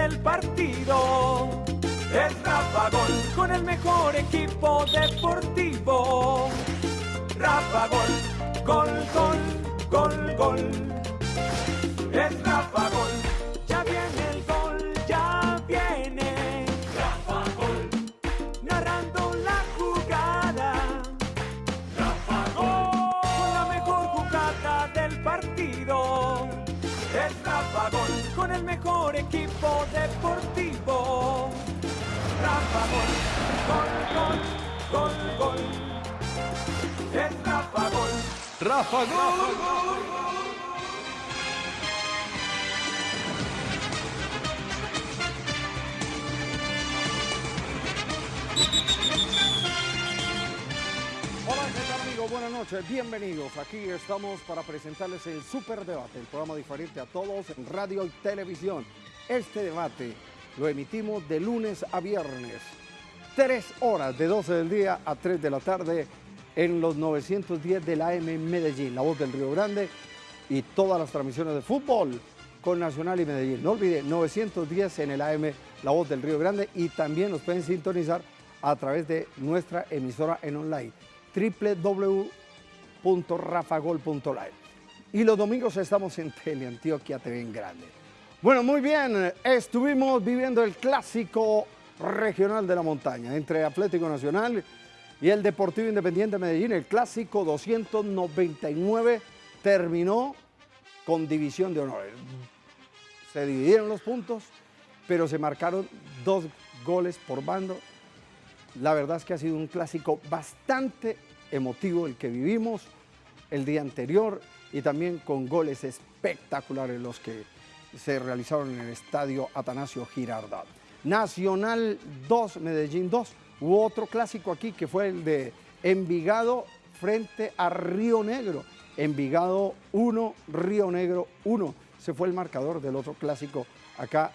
del partido. Es Rafa Gol con el mejor equipo deportivo. Rafa Gol, gol, gol, gol, gol. Es Rafa equipo deportivo. Rafa Gol, gol, gol, gol, gol. Es Rafa Gol. Rafa Gol. Hola, ¿qué tal amigos? Buenas noches, bienvenidos. Aquí estamos para presentarles el Super Debate, el programa diferente a todos en radio y televisión. Este debate lo emitimos de lunes a viernes, tres horas de 12 del día a 3 de la tarde en los 910 de la AM Medellín, La Voz del Río Grande y todas las transmisiones de fútbol con Nacional y Medellín. No olvide, 910 en el AM La Voz del Río Grande y también nos pueden sintonizar a través de nuestra emisora en online www.rafagol.live. Y los domingos estamos en Teleantioquia TV en Grande. Bueno, muy bien, estuvimos viviendo el clásico regional de la montaña entre Atlético Nacional y el Deportivo Independiente de Medellín. El clásico 299 terminó con división de honores. Se dividieron los puntos, pero se marcaron dos goles por bando. La verdad es que ha sido un clásico bastante emotivo el que vivimos el día anterior y también con goles espectaculares los que se realizaron en el estadio Atanasio Girardot. Nacional 2, Medellín 2. Hubo otro clásico aquí que fue el de Envigado frente a Río Negro. Envigado 1, Río Negro 1. Se fue el marcador del otro clásico acá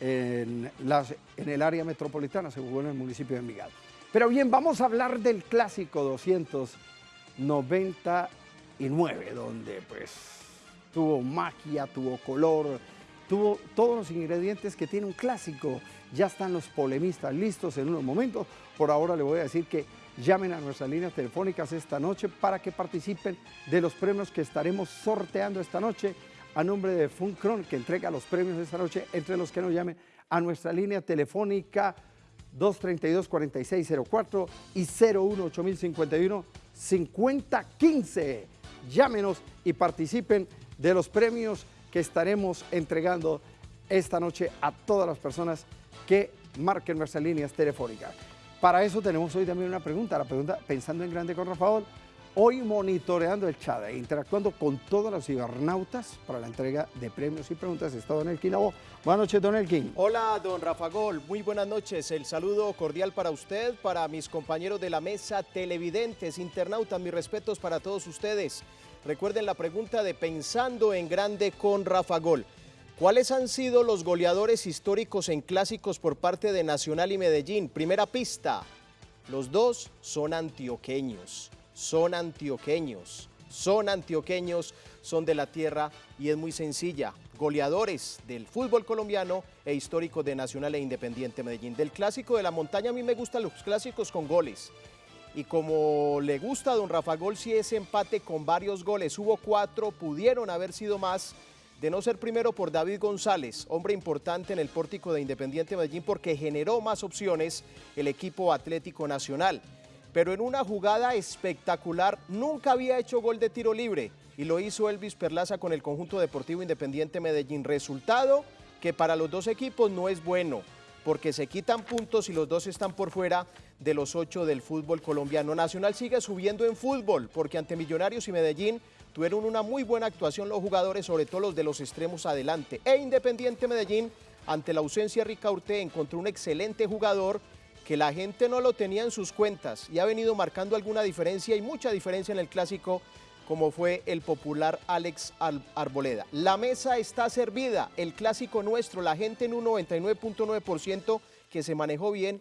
en, las- en el área metropolitana, se jugó en el municipio de Envigado. Pero bien, vamos a hablar del clásico 299, donde pues tuvo magia, tuvo color, tuvo todos los ingredientes que tiene un clásico. Ya están los polemistas listos en unos momentos. Por ahora le voy a decir que llamen a nuestras líneas telefónicas esta noche para que participen de los premios que estaremos sorteando esta noche a nombre de Funcron, que entrega los premios esta noche, entre los que nos llamen a nuestra línea telefónica 232-4604 y 018051-5015. Llámenos y participen de los premios que estaremos entregando esta noche a todas las personas que marquen nuestras líneas telefónicas. Para eso tenemos hoy también una pregunta, la pregunta pensando en grande con Rafael, hoy monitoreando el chat e interactuando con todos los cibernautas para la entrega de premios y preguntas está Don Elkin Labo. Buenas noches, Don Elkin. Hola, don Rafa Gol. Muy buenas noches. El saludo cordial para usted, para mis compañeros de la mesa, televidentes, internautas. Mis respetos para todos ustedes. Recuerden la pregunta de Pensando en Grande con Rafa Gol. ¿Cuáles han sido los goleadores históricos en clásicos por parte de Nacional y Medellín? Primera pista. Los dos son antioqueños. Son antioqueños. Son antioqueños, son de la tierra y es muy sencilla. Goleadores del fútbol colombiano e históricos de Nacional e Independiente Medellín. Del clásico de la montaña a mí me gustan los clásicos con goles. Y como le gusta a don Rafa Gol, si ese empate con varios goles, hubo cuatro, pudieron haber sido más, de no ser primero por David González, hombre importante en el pórtico de Independiente Medellín porque generó más opciones el equipo Atlético Nacional. Pero en una jugada espectacular, nunca había hecho gol de tiro libre y lo hizo Elvis Perlaza con el conjunto deportivo Independiente Medellín. Resultado que para los dos equipos no es bueno porque se quitan puntos y los dos están por fuera de los ocho del fútbol colombiano. Nacional sigue subiendo en fútbol porque ante Millonarios y Medellín tuvieron una muy buena actuación los jugadores, sobre todo los de los extremos adelante. E Independiente Medellín, ante la ausencia de Ricaurte, encontró un excelente jugador que la gente no lo tenía en sus cuentas y ha venido marcando alguna diferencia y mucha diferencia en el clásico como fue el popular Alex Al- Arboleda. La mesa está servida, el clásico nuestro, la gente en un 99.9% que se manejó bien.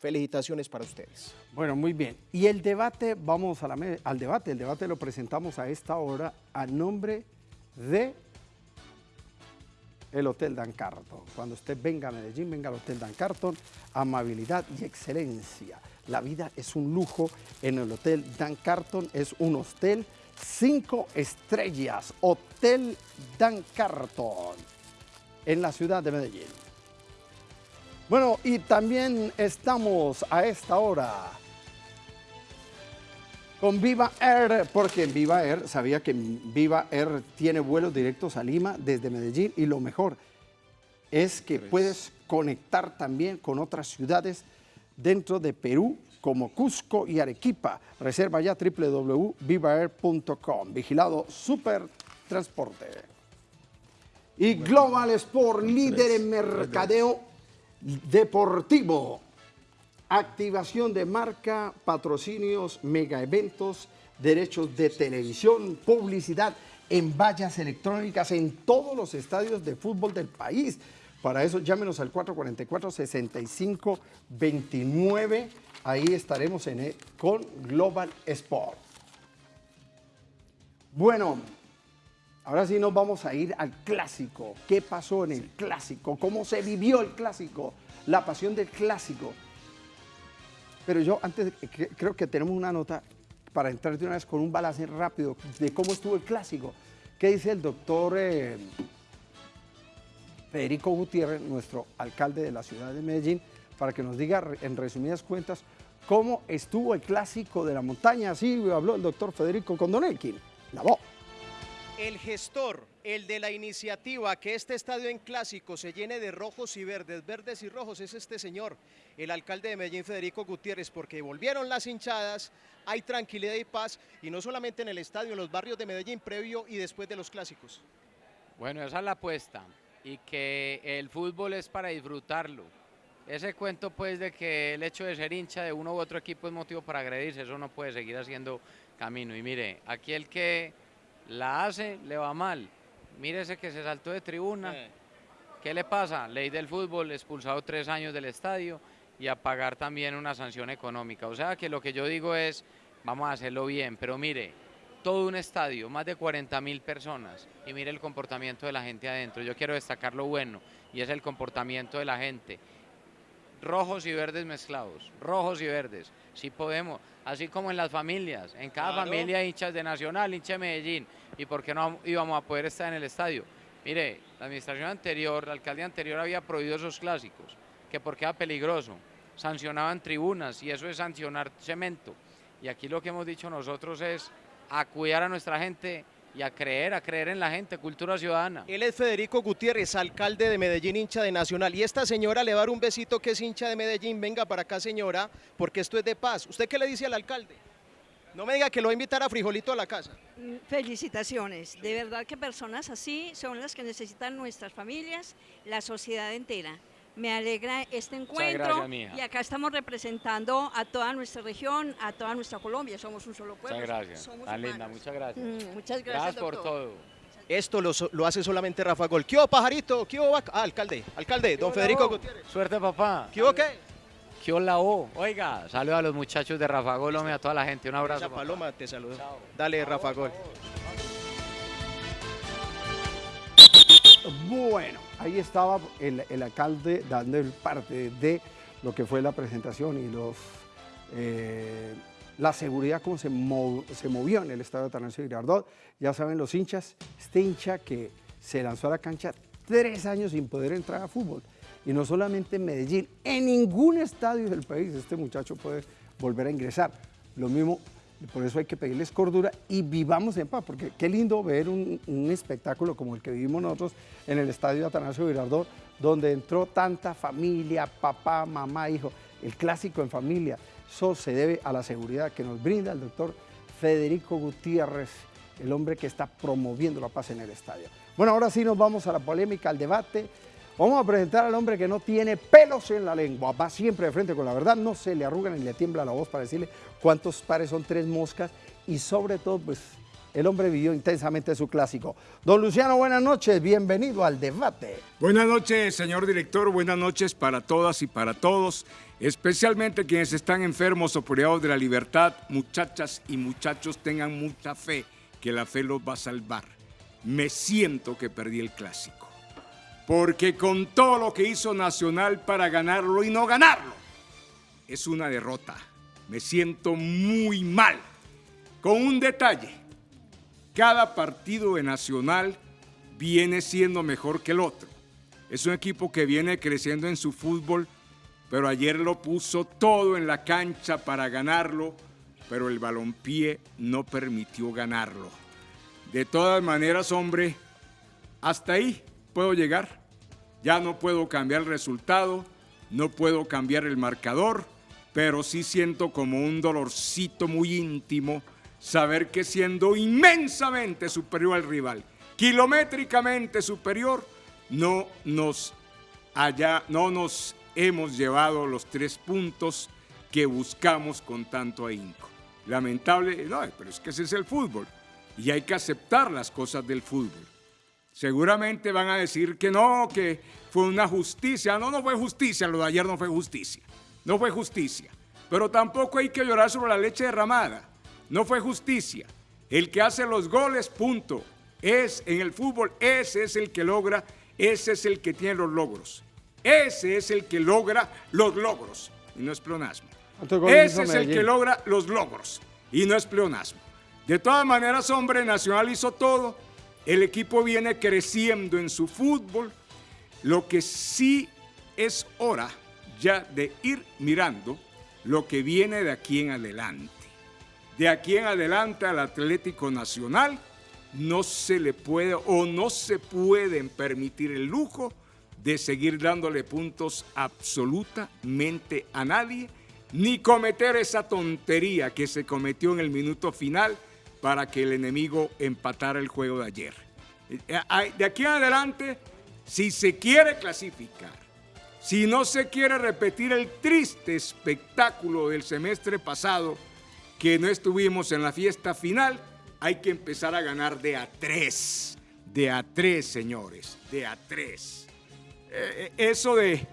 Felicitaciones para ustedes. Bueno, muy bien. Y el debate, vamos al debate. El debate lo presentamos a esta hora a nombre de el Hotel Dan Carton. Cuando usted venga a Medellín, venga al Hotel Dan Carton, amabilidad y excelencia. La vida es un lujo en el Hotel Dan Carton, es un hostel cinco estrellas, Hotel Dan Carton, en la ciudad de Medellín. Bueno, y también estamos a esta hora con Viva Air, porque en Viva Air sabía que Viva Air tiene vuelos directos a Lima desde Medellín y lo mejor es que puedes conectar también con otras ciudades dentro de Perú como Cusco y Arequipa. Reserva ya www.vivaair.com. Vigilado Super Transporte. Y Global Sport, líder en mercadeo deportivo. Activación de marca, patrocinios, mega eventos, derechos de televisión, publicidad en vallas electrónicas en todos los estadios de fútbol del país. Para eso llámenos al 444-6529. Ahí estaremos en con Global Sport. Bueno, ahora sí nos vamos a ir al clásico. ¿Qué pasó en el clásico? ¿Cómo se vivió el clásico? La pasión del clásico. Pero yo antes creo que tenemos una nota para entrar de una vez con un balance rápido de cómo estuvo el clásico. ¿Qué dice el doctor eh, Federico Gutiérrez, nuestro alcalde de la ciudad de Medellín, para que nos diga en resumidas cuentas cómo estuvo el clásico de la montaña. Así habló el doctor Federico Condonelkin, la voz. El gestor, el de la iniciativa que este estadio en clásico se llene de rojos y verdes, verdes y rojos, es este señor, el alcalde de Medellín, Federico Gutiérrez, porque volvieron las hinchadas, hay tranquilidad y paz, y no solamente en el estadio, en los barrios de Medellín, previo y después de los clásicos. Bueno, esa es la apuesta y que el fútbol es para disfrutarlo. Ese cuento pues de que el hecho de ser hincha de uno u otro equipo es motivo para agredirse, eso no puede seguir haciendo camino. Y mire, aquí el que la hace le va mal. Mire ese que se saltó de tribuna. ¿Qué le pasa? Ley del fútbol, expulsado tres años del estadio y a pagar también una sanción económica. O sea que lo que yo digo es, vamos a hacerlo bien, pero mire, todo un estadio, más de 40 mil personas, y mire el comportamiento de la gente adentro. Yo quiero destacar lo bueno, y es el comportamiento de la gente. Rojos y verdes mezclados, rojos y verdes, si podemos, así como en las familias, en cada familia hinchas de Nacional, hincha de Medellín, y por qué no íbamos a poder estar en el estadio. Mire, la administración anterior, la alcaldía anterior había prohibido esos clásicos, que porque era peligroso, sancionaban tribunas, y eso es sancionar cemento. Y aquí lo que hemos dicho nosotros es a cuidar a nuestra gente y a creer, a creer en la gente, cultura ciudadana. Él es Federico Gutiérrez, alcalde de Medellín, hincha de Nacional. Y esta señora le va a dar un besito que es hincha de Medellín. Venga para acá, señora, porque esto es de paz. ¿Usted qué le dice al alcalde? No me diga que lo va a invitar a Frijolito a la casa. Mm, felicitaciones. De verdad que personas así son las que necesitan nuestras familias, la sociedad entera. Me alegra este encuentro y acá estamos representando a toda nuestra región, a toda nuestra Colombia. Somos un solo pueblo. Muchas gracias. Somos linda, muchas gracias. Mm, muchas gracias. por todo. Esto lo, hace solamente Rafa Gol. ¿Qué hubo, pajarito? ¿Qué hubo, ah, alcalde? Alcalde, don Federico Gutiérrez. Suerte, papá. ¿Qué hubo, qué? ¿Qué la O? Oiga, saluda a los muchachos de Rafa Gol, a toda la gente. Un abrazo. Paloma te saludo. Dale, Rafa Gol. Bueno ahí estaba el, alcalde dando el parte de lo que fue la presentación y los, eh, la seguridad, cómo se, se, movió en el estadio de Atanasio Girardot. Ya saben los hinchas, este hincha que se lanzó a la cancha tres años sin poder entrar a fútbol. Y no solamente en Medellín, en ningún estadio del país este muchacho puede volver a ingresar. Lo mismo por eso hay que pedirles cordura y vivamos en paz, porque qué lindo ver un, espectáculo como el que vivimos nosotros en el estadio Atanasio Girardot, donde entró tanta familia, papá, mamá, hijo, el clásico en familia. Eso se debe a la seguridad que nos brinda el doctor Federico Gutiérrez, el hombre que está promoviendo la paz en el estadio. Bueno, ahora sí nos vamos a la polémica, al debate. Vamos a presentar al hombre que no tiene pelos en la lengua, va siempre de frente con la verdad, no se le arruga ni le tiembla la voz para decirle cuántos pares son tres moscas y sobre todo, pues, el hombre vivió intensamente su clásico. Don Luciano, buenas noches, bienvenido al debate. Buenas noches, señor director, buenas noches para todas y para todos, especialmente quienes están enfermos o privados de la libertad, muchachas y muchachos, tengan mucha fe, que la fe los va a salvar. Me siento que perdí el clásico porque con todo lo que hizo Nacional para ganarlo y no ganarlo, es una derrota. Me siento muy mal. Con un detalle, cada partido de Nacional viene siendo mejor que el otro. Es un equipo que viene creciendo en su fútbol, pero ayer lo puso todo en la cancha para ganarlo, pero el balompié no permitió ganarlo. De todas maneras, hombre, hasta ahí puedo llegar. Ya no puedo cambiar el resultado, no puedo cambiar el marcador, pero sí siento como un dolorcito muy íntimo saber que siendo inmensamente superior al rival, kilométricamente superior, no nos, haya, no nos hemos llevado los tres puntos que buscamos con tanto ahínco. Lamentable, no, pero es que ese es el fútbol y hay que aceptar las cosas del fútbol. Seguramente van a decir que no, que fue una justicia. No, no fue justicia, lo de ayer no fue justicia. No fue justicia. Pero tampoco hay que llorar sobre la leche derramada. No fue justicia. El que hace los goles, punto. Es en el fútbol, ese es el que logra, ese es el que tiene los logros. Ese es el que logra los logros. Y no es pleonasmo. Ese es el que logra los logros. Y no es pleonasmo. De todas maneras, hombre, Nacional hizo todo el equipo viene creciendo en su fútbol. Lo que sí es hora ya de ir mirando lo que viene de aquí en adelante. De aquí en adelante al Atlético Nacional no se le puede o no se pueden permitir el lujo de seguir dándole puntos absolutamente a nadie, ni cometer esa tontería que se cometió en el minuto final para que el enemigo empatara el juego de ayer. Eh, de aquí en adelante, si se quiere clasificar, si no se quiere repetir el triste espectáculo del semestre pasado, que no estuvimos en la fiesta final, hay que empezar a ganar de a tres, de a tres, señores, de a tres. Eh, eh, eso de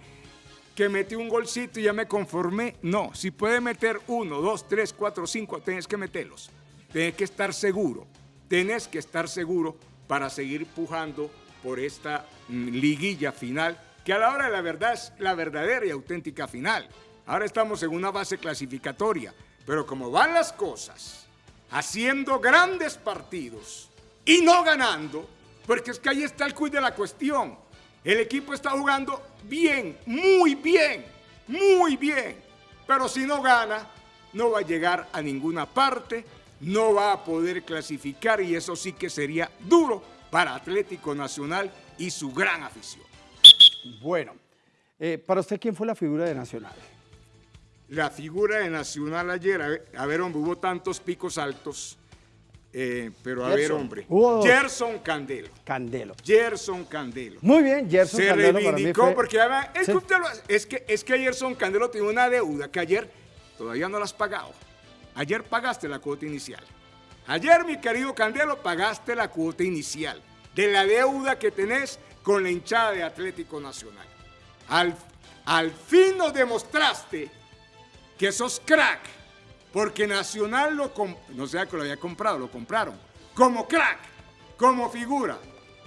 que metí un golcito y ya me conformé, no, si puede meter uno, dos, tres, cuatro, cinco, tenés que meterlos. Tienes que estar seguro, tenés que estar seguro para seguir pujando por esta mm, liguilla final, que a la hora de la verdad es la verdadera y auténtica final. Ahora estamos en una base clasificatoria, pero como van las cosas, haciendo grandes partidos y no ganando, porque es que ahí está el cuid de la cuestión. El equipo está jugando bien, muy bien, muy bien, pero si no gana, no va a llegar a ninguna parte no va a poder clasificar y eso sí que sería duro para Atlético Nacional y su gran afición. Bueno, eh, para usted, ¿quién fue la figura de Nacional? La figura de Nacional ayer, a ver, hombre, hubo tantos picos altos, eh, pero a ver, hombre. Gerson Candelo. Candelo. Gerson Candelo. Muy bien, Gerson Se Candelo. Se reivindicó porque es, que es, que, es que Gerson Candelo tiene una deuda que ayer todavía no la has pagado. Ayer pagaste la cuota inicial. Ayer, mi querido Candelo, pagaste la cuota inicial de la deuda que tenés con la hinchada de Atlético Nacional. Al, al fin nos demostraste que sos crack, porque Nacional lo no sea que lo haya comprado, lo compraron, como crack, como figura.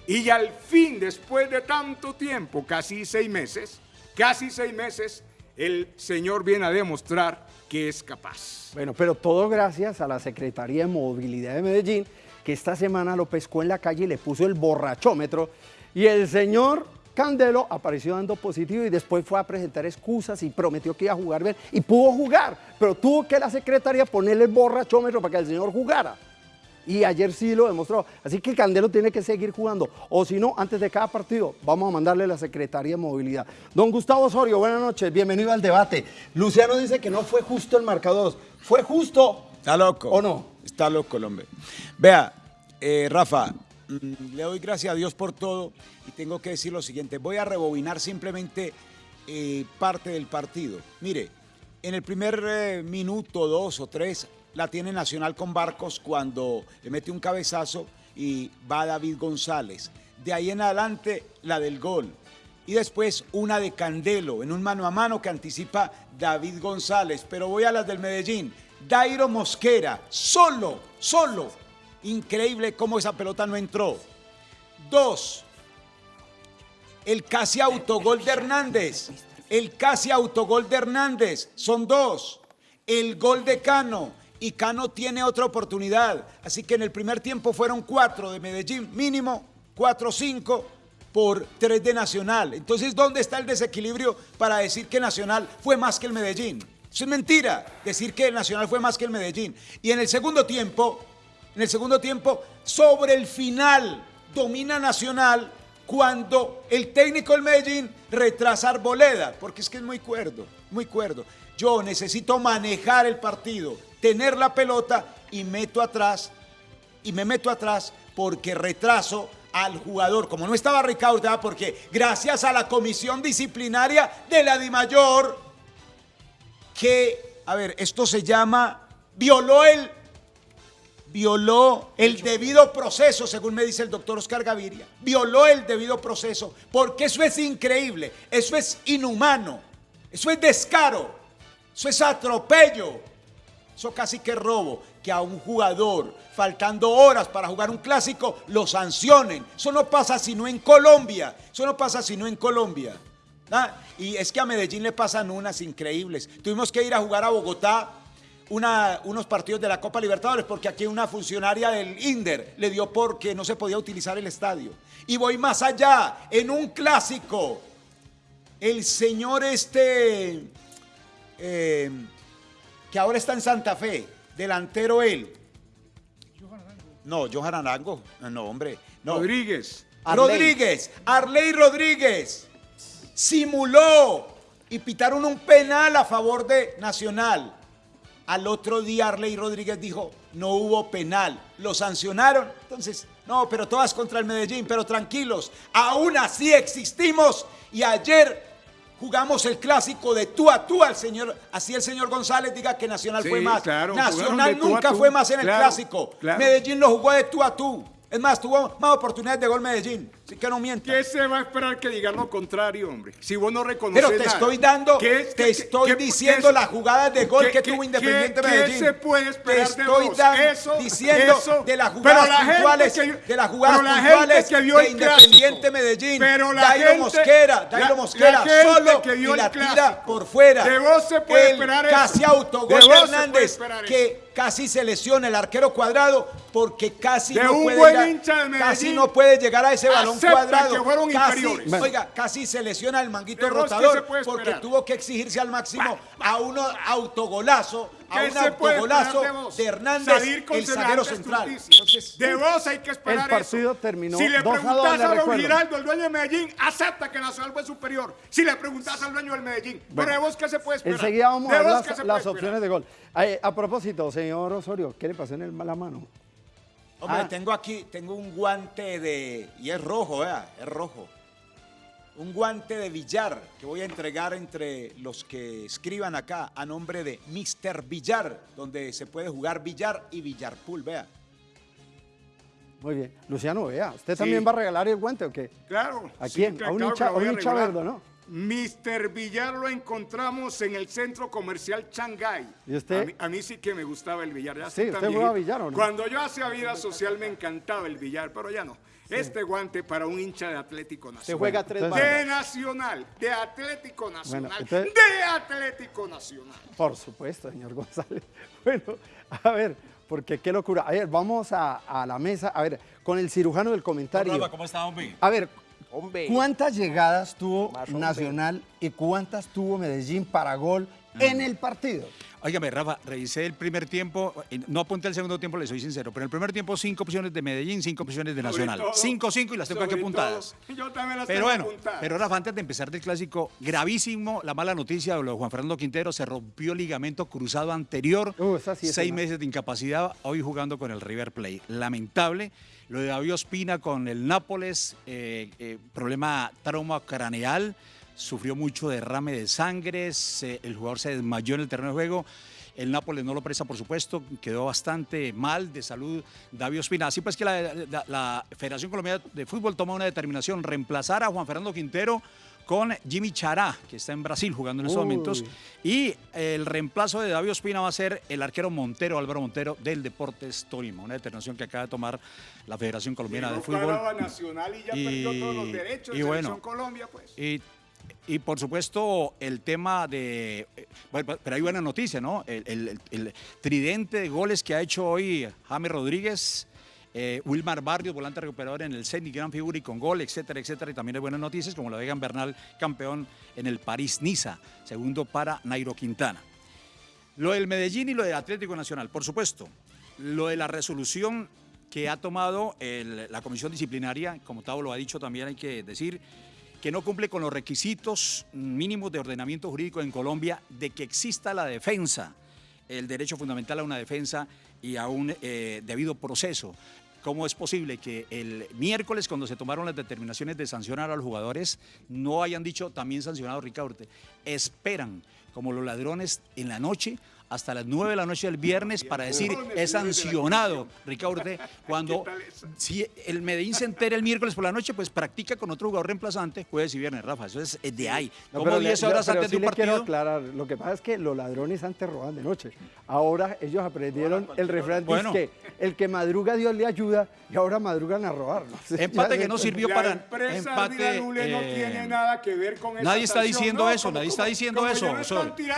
Y al fin, después de tanto tiempo, casi seis meses, casi seis meses, el Señor viene a demostrar que es capaz. Bueno, pero todo gracias a la Secretaría de Movilidad de Medellín, que esta semana lo pescó en la calle y le puso el borrachómetro. Y el señor Candelo apareció dando positivo y después fue a presentar excusas y prometió que iba a jugar bien. Y pudo jugar, pero tuvo que la Secretaría ponerle el borrachómetro para que el señor jugara y ayer sí lo demostró. Así que Candelo tiene que seguir jugando. O si no, antes de cada partido, vamos a mandarle la Secretaría de Movilidad. Don Gustavo Osorio, buenas noches, bienvenido al debate. Luciano dice que no fue justo el marcador. ¿Fue justo? Está loco. ¿O no? Está loco el hombre. Vea, eh, Rafa, mm, le doy gracias a Dios por todo y tengo que decir lo siguiente. Voy a rebobinar simplemente eh, parte del partido. Mire, en el primer eh, minuto, dos o tres, la tiene Nacional con Barcos cuando le mete un cabezazo y va David González. De ahí en adelante la del gol. Y después una de Candelo en un mano a mano que anticipa David González. Pero voy a las del Medellín. Dairo Mosquera, solo, solo. Increíble cómo esa pelota no entró. Dos. el casi autogol de Hernández. El casi autogol de Hernández. Son dos. El gol de Cano. Y Cano tiene otra oportunidad. Así que en el primer tiempo fueron cuatro de Medellín, mínimo, cuatro cinco por tres de Nacional. Entonces, ¿dónde está el desequilibrio para decir que Nacional fue más que el Medellín? Eso es mentira, decir que el Nacional fue más que el Medellín. Y en el segundo tiempo, en el segundo tiempo, sobre el final, domina Nacional cuando el técnico del Medellín retrasa Arboleda, porque es que es muy cuerdo, muy cuerdo. Yo necesito manejar el partido, tener la pelota y meto atrás, y me meto atrás porque retraso al jugador, como no estaba Ricardo, porque gracias a la comisión disciplinaria de la DIMAYOR, que, a ver, esto se llama, violó el, violó el debido proceso, según me dice el doctor Oscar Gaviria, violó el debido proceso, porque eso es increíble, eso es inhumano, eso es descaro, eso es atropello, eso casi que robo, que a un jugador faltando horas para jugar un clásico, lo sancionen. Eso no pasa sino en Colombia. Eso no pasa sino en Colombia. ¿Ah? Y es que a Medellín le pasan unas increíbles. Tuvimos que ir a jugar a Bogotá unos partidos de la Copa Libertadores porque aquí una funcionaria del INDER le dio porque no se podía utilizar el estadio. Y voy más allá, en un clásico, el señor este, eh, que ahora está en Santa Fe, delantero él, no, Johan Arango. No, hombre. Rodríguez. Rodríguez. Arley Rodríguez. Simuló y pitaron un penal a favor de Nacional. Al otro día Arley Rodríguez dijo, no hubo penal. Lo sancionaron. Entonces, no, pero todas contra el Medellín, pero tranquilos. Aún así existimos. Y ayer jugamos el clásico de tú a tú al señor, así el señor González diga que Nacional fue más. Nacional nunca fue más en el clásico. Medellín lo jugó de tú a tú. Es más, tuvo más oportunidades de gol Medellín. Así que no mientas. ¿Qué se va a esperar que diga lo contrario, hombre? Si vos no reconoces Pero te estoy dando, te estoy diciendo las jugadas de gol que tuvo Independiente Medellín. ¿Qué se puede esperar te estoy Eso, diciendo de las jugadas puntuales, de las jugadas puntuales que vio de Independiente Medellín. Pero la Dairo gente, Mosquera, Dairo Mosquera solo que vio y la tira por fuera. De vos se puede el esperar casi eso. autogol de Hernández que casi se lesiona el arquero cuadrado porque casi de no puede llegar, de casi no puede llegar a ese balón acepta cuadrado. que fueron casi, inferiores. oiga, casi se lesiona el manguito De vos, ¿qué rotador porque tuvo que exigirse al máximo a un autogolazo, a ¿Qué un autogolazo de de Hernández, Salir con el zaguero central. Entonces, de vos hay que esperar El partido eso. terminó Si le 2 a 2, preguntás le a, don. Giraldo, el dueño de Medellín, acepta que Nacional fue superior. Si le preguntás al dueño del Medellín, pero de vos qué se puede esperar. Enseguida vamos ¿De a ver las, opciones de gol. A propósito, señor Osorio, ¿qué le pasó en el mala mano? Hombre, Ah. tengo aquí, tengo un guante de. Y es rojo, vea, es rojo. Un guante de billar que voy a entregar entre los que escriban acá a nombre de Mr. Billar, donde se puede jugar billar y billar pool, vea. Muy bien. Luciano, vea, ¿usted Sí. también va a regalar el guante o qué? Claro. ¿A sí, quién? claro a un hincha, a un hincha verde, ¿no? Mr. Villar lo encontramos en el centro comercial Shanghai. ¿Y usted? A mí, a mí sí que me gustaba el billar. Ya Sí, ¿usted jugaba viejito. billar o no? Cuando yo hacía vida social me encantaba el billar, pero ya no. Este guante para un hincha de Atlético Se Nacional. juega tres entonces- De. Nacional, de Atlético Nacional, entonces- de Atlético Nacional. Por supuesto, señor González. Bueno, a ver, porque qué locura. A ver, vamos a, a la mesa, a ver, con el cirujano del comentario. ¿cómo está, hombre? A ver, Hombre. ¿cuántas llegadas tuvo. Nacional y cuántas tuvo Medellín para gol en el partido? Óigame, Rafa, revisé el primer tiempo, eh, no apunté el segundo tiempo, le soy sincero, pero en el primer tiempo cinco opciones de Medellín, cinco opciones de Nacional. Todo- Cinco, cinco y las tengo aquí apuntadas. todo, Yo también las Pero tengo bueno, apuntadas. pero Rafa, antes de empezar del clásico, gravísimo la mala noticia de lo de Juan Fernando Quintero, se rompió el ligamento cruzado anterior, Uh, esa sí es seis una- meses de incapacidad, hoy jugando con el River Plate. Lamentable, lo de David Ospina con el Nápoles, eh, eh, problema trauma craneal, sufrió mucho derrame de sangre, se- el jugador se desmayó en el terreno de juego. El Nápoles no lo presta, por supuesto, quedó bastante mal de salud David Ospina. Así pues que la, la- la Federación Colombiana de Fútbol toma una determinación, reemplazar a Juan Fernando Quintero con Jimmy Chará, que está en Brasil jugando en estos momentos. Y el reemplazo de David Ospina va a ser el arquero Montero, Álvaro Montero, del Deportes Tolima, una determinación que acaba de tomar la Federación Colombiana de Fútbol. Nacional y ya perdió todos los derechos de bueno, Colombia, pues. Y, por supuesto el tema de... Eh, pero hay buena noticia, ¿no? El, el tridente de goles que ha hecho hoy James Rodríguez eh, Wilmar Barrios, volante recuperador en el Zenit, gran figura y con gol, etcétera, etcétera. Y también hay buenas noticias, como lo de Bernal, campeón en el París-Niza, segundo para Nairo Quintana. Lo del Medellín y lo del Atlético Nacional, por supuesto. Lo de la resolución que ha tomado la comisión disciplinaria, como Tavo lo ha dicho también hay que decir, que no cumple con los requisitos mínimos de ordenamiento jurídico en Colombia de que exista la defensa, el derecho fundamental a una defensa y a un eh, debido proceso. ¿Cómo es posible que el miércoles, cuando se tomaron las determinaciones de sancionar a los jugadores, no hayan dicho también sancionado a Ricardo? Esperan, como los ladrones en la noche, hasta las 9 de la noche del viernes para decir es sancionado Ricardo cuando si el Medellín se entera el miércoles por la noche pues practica con otro jugador reemplazante jueves y viernes Rafa eso es de ahí. Como 10 horas antes de un partido quiero aclarar lo que pasa es que los ladrones antes roban de noche. Ahora ellos aprendieron el refrán bueno. que el que madruga Dios le ayuda y ahora madrugan a robar empate que no sirvió para empate no tiene nada que ver con nadie está diciendo eso nadie está diciendo eso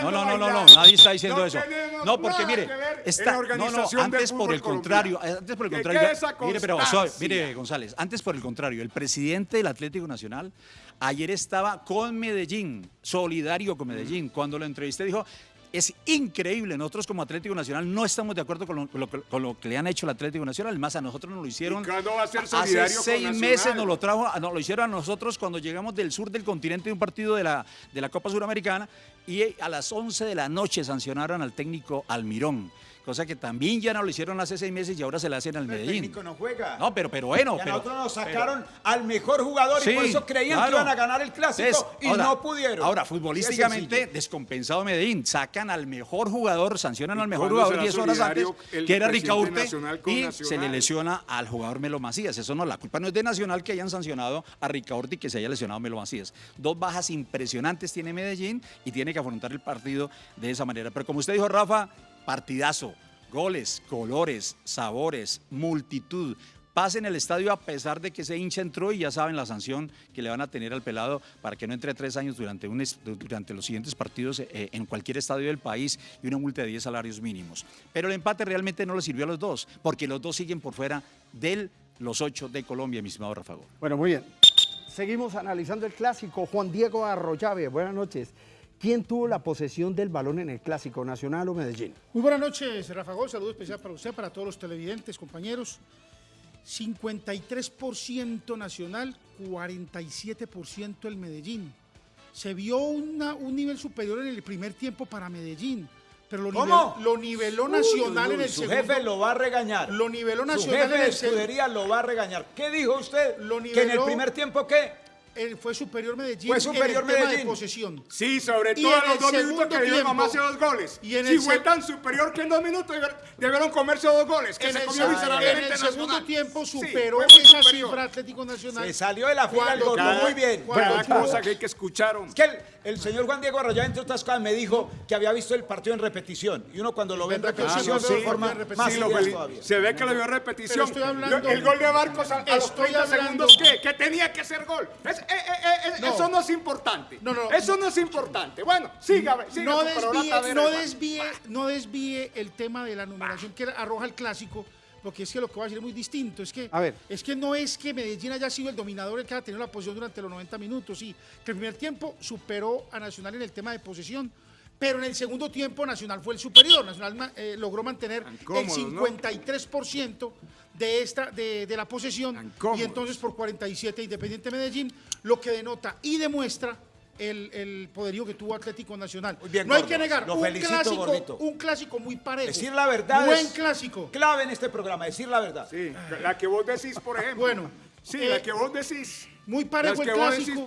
no no no no nadie está diciendo eso no, porque mire, está, no, no, antes por el contrario, antes por el contrario, mire, pero mire González, antes por el contrario, el presidente del Atlético Nacional ayer estaba con Medellín, solidario con Medellín, cuando lo entrevisté dijo, es increíble. Nosotros como Atlético Nacional no estamos de acuerdo con lo, que le han hecho al Atlético Nacional. Más a nosotros nos lo hicieron. va a ser hace seis meses nos lo trajo, nos lo hicieron a nosotros cuando llegamos del sur del continente de un partido de la, de la Copa Suramericana y a las 11 de la noche sancionaron al técnico Almirón cosa que también ya no lo hicieron hace seis meses y ahora se le hacen al Medellín. El técnico no juega. No, pero, pero bueno. pero, nosotros nos sacaron al mejor jugador y por eso creían que iban a ganar el clásico y no pudieron. Ahora, futbolísticamente, descompensado Medellín, sacan al mejor jugador, sancionan al mejor jugador 10 horas antes, que era Ricaurte, y se le lesiona al jugador Melo Macías. Eso no, la culpa no es de Nacional que hayan sancionado a Ricaurte y que se haya lesionado Melo Macías. Dos bajas impresionantes tiene Medellín y tiene que afrontar el partido de esa manera. Pero como usted dijo, Rafa, partidazo, goles, colores, sabores, multitud. Pasen el estadio a pesar de que ese hincha entró y ya saben la sanción que le van a tener al pelado para que no entre tres años durante, los siguientes partidos eh, en cualquier estadio del país y una multa de 10 salarios mínimos. Pero el empate realmente no le sirvió a los dos, porque los dos siguen por fuera de los ocho de Colombia, mi estimado Rafa. Bueno, muy bien. Seguimos analizando el clásico. Juan Diego Arroyave, buenas noches. ¿Quién tuvo la posesión del balón en el Clásico Nacional o Medellín? Muy buenas noches, Rafa Gol. Saludo especial para usted, para todos los televidentes, compañeros. 53% Nacional, 47% el Medellín. Se vio un nivel superior en el primer tiempo para Medellín. Pero lo, lo niveló Nacional en el su segundo. Su jefe lo va a regañar. Lo niveló Nacional su jefe de escudería lo va a regañar. ¿Qué dijo usted? Lo que en el primer tiempo, ¿qué? Fue superior Medellín fue superior en el Medellín. tema de posesión. Sí, sobre todo en los dos minutos que dieron mamás dos goles. Y si fue tan superior que en dos minutos debieron comerse dos goles, que se comió En el segundo tiempo superó esa cifra Atlético Nacional. Se salió de la fila del gol, muy bien. Cada cosa que hay que escuchar. Es que el, señor Juan Diego Arroyo, entre otras cosas, me dijo que había visto el partido en repetición. Y uno cuando lo ve en repetición se forma más todavía. Se ve que lo vio en repetición. El gol de Barcos a los 30 segundos, ¿qué? Que tenía que ser gol. Es, eh, eh, eh, eso no es importante. No, no. Eso no es importante. Bueno, siga, siga no desvíe, no desvíe, no desvíe el tema de la numeración que arroja el clásico porque es que lo que voy a decir es muy distinto. Es que, es que no es que Medellín haya sido el dominador el que ha tenido la posición durante los 90 minutos. Sí, que el primer tiempo superó a Nacional en el tema de posesión, pero en el segundo tiempo Nacional fue el superior. Nacional eh, logró mantener el 53% de, esta, de, la posesión y entonces por 47 Independiente Medellín, lo que denota y demuestra el, poderío que tuvo Atlético Nacional. no hay que negar, un, clásico, un clásico muy parejo. Decir la verdad Buen clásico. Clave en este programa, decir la verdad. Sí, la que vos decís, por ejemplo. Bueno. Sí, la eh, que vos decís. Muy parejo el clásico.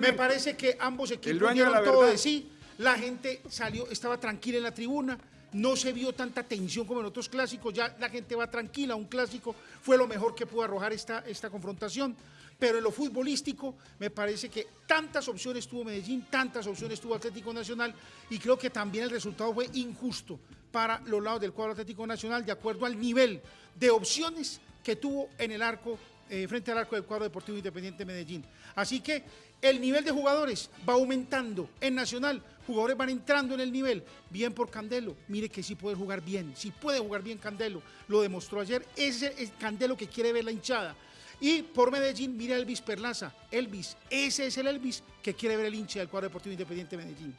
Me parece que ambos equipos dieron todo de sí. La gente salió, estaba tranquila en la tribuna no se vio tanta tensión como en otros clásicos, ya la gente va tranquila, un clásico fue lo mejor que pudo arrojar esta, esta confrontación. Pero en lo futbolístico me parece que tantas opciones tuvo Medellín, tantas opciones tuvo Atlético Nacional y creo que también el resultado fue injusto para los lados del cuadro Atlético Nacional de acuerdo al nivel de opciones que tuvo en el arco, eh, frente al arco del cuadro Deportivo Independiente Medellín. Así que el nivel de jugadores va aumentando en Nacional, jugadores van entrando en el nivel, bien por Candelo, mire que sí puede jugar bien, sí puede jugar bien Candelo, lo demostró ayer, ese es Candelo que quiere ver la hinchada. Y por Medellín, mire a Elvis Perlaza, Elvis, ese es el Elvis que quiere ver el hincha del cuadro deportivo independiente Medellín.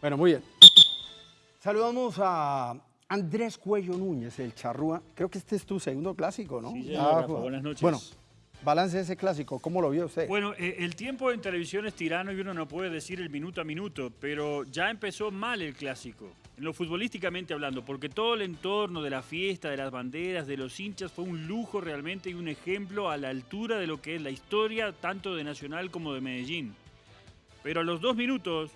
Bueno, muy bien. Saludamos a Andrés Cuello Núñez, el charrúa. Creo que este es tu segundo clásico, ¿no? Sí, buenas noches. Bueno, balance de ese clásico, ¿cómo lo vio usted? Bueno, eh, el tiempo en televisión es tirano y uno no puede decir el minuto a minuto, pero ya empezó mal el clásico, en lo futbolísticamente hablando, porque todo el entorno de la fiesta, de las banderas, de los hinchas, fue un lujo realmente y un ejemplo a la altura de lo que es la historia tanto de Nacional como de Medellín. Pero a los dos minutos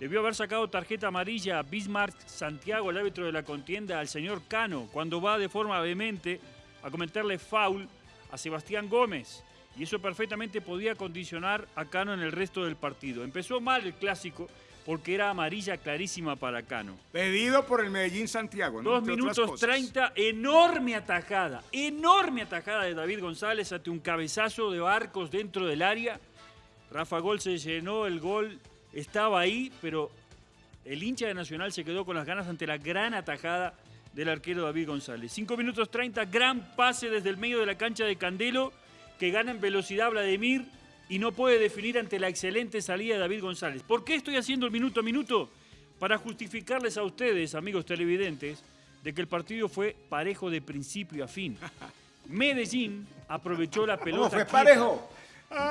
debió haber sacado tarjeta amarilla a Bismarck Santiago, el árbitro de la contienda, al señor Cano, cuando va de forma vehemente a cometerle foul a Sebastián Gómez. Y eso perfectamente podía condicionar a Cano en el resto del partido. Empezó mal el clásico porque era amarilla clarísima para Cano. Pedido por el Medellín Santiago. ¿no? Dos minutos treinta, enorme atajada, enorme atajada de David González ante un cabezazo de barcos dentro del área. Rafa Gol se llenó el gol estaba ahí, pero el hincha de Nacional se quedó con las ganas ante la gran atajada del arquero David González. 5 minutos 30, gran pase desde el medio de la cancha de Candelo, que gana en velocidad Vladimir y no puede definir ante la excelente salida de David González. ¿Por qué estoy haciendo el minuto a minuto? Para justificarles a ustedes, amigos televidentes, de que el partido fue parejo de principio a fin. Medellín aprovechó la pelota. ¿Cómo fue parejo?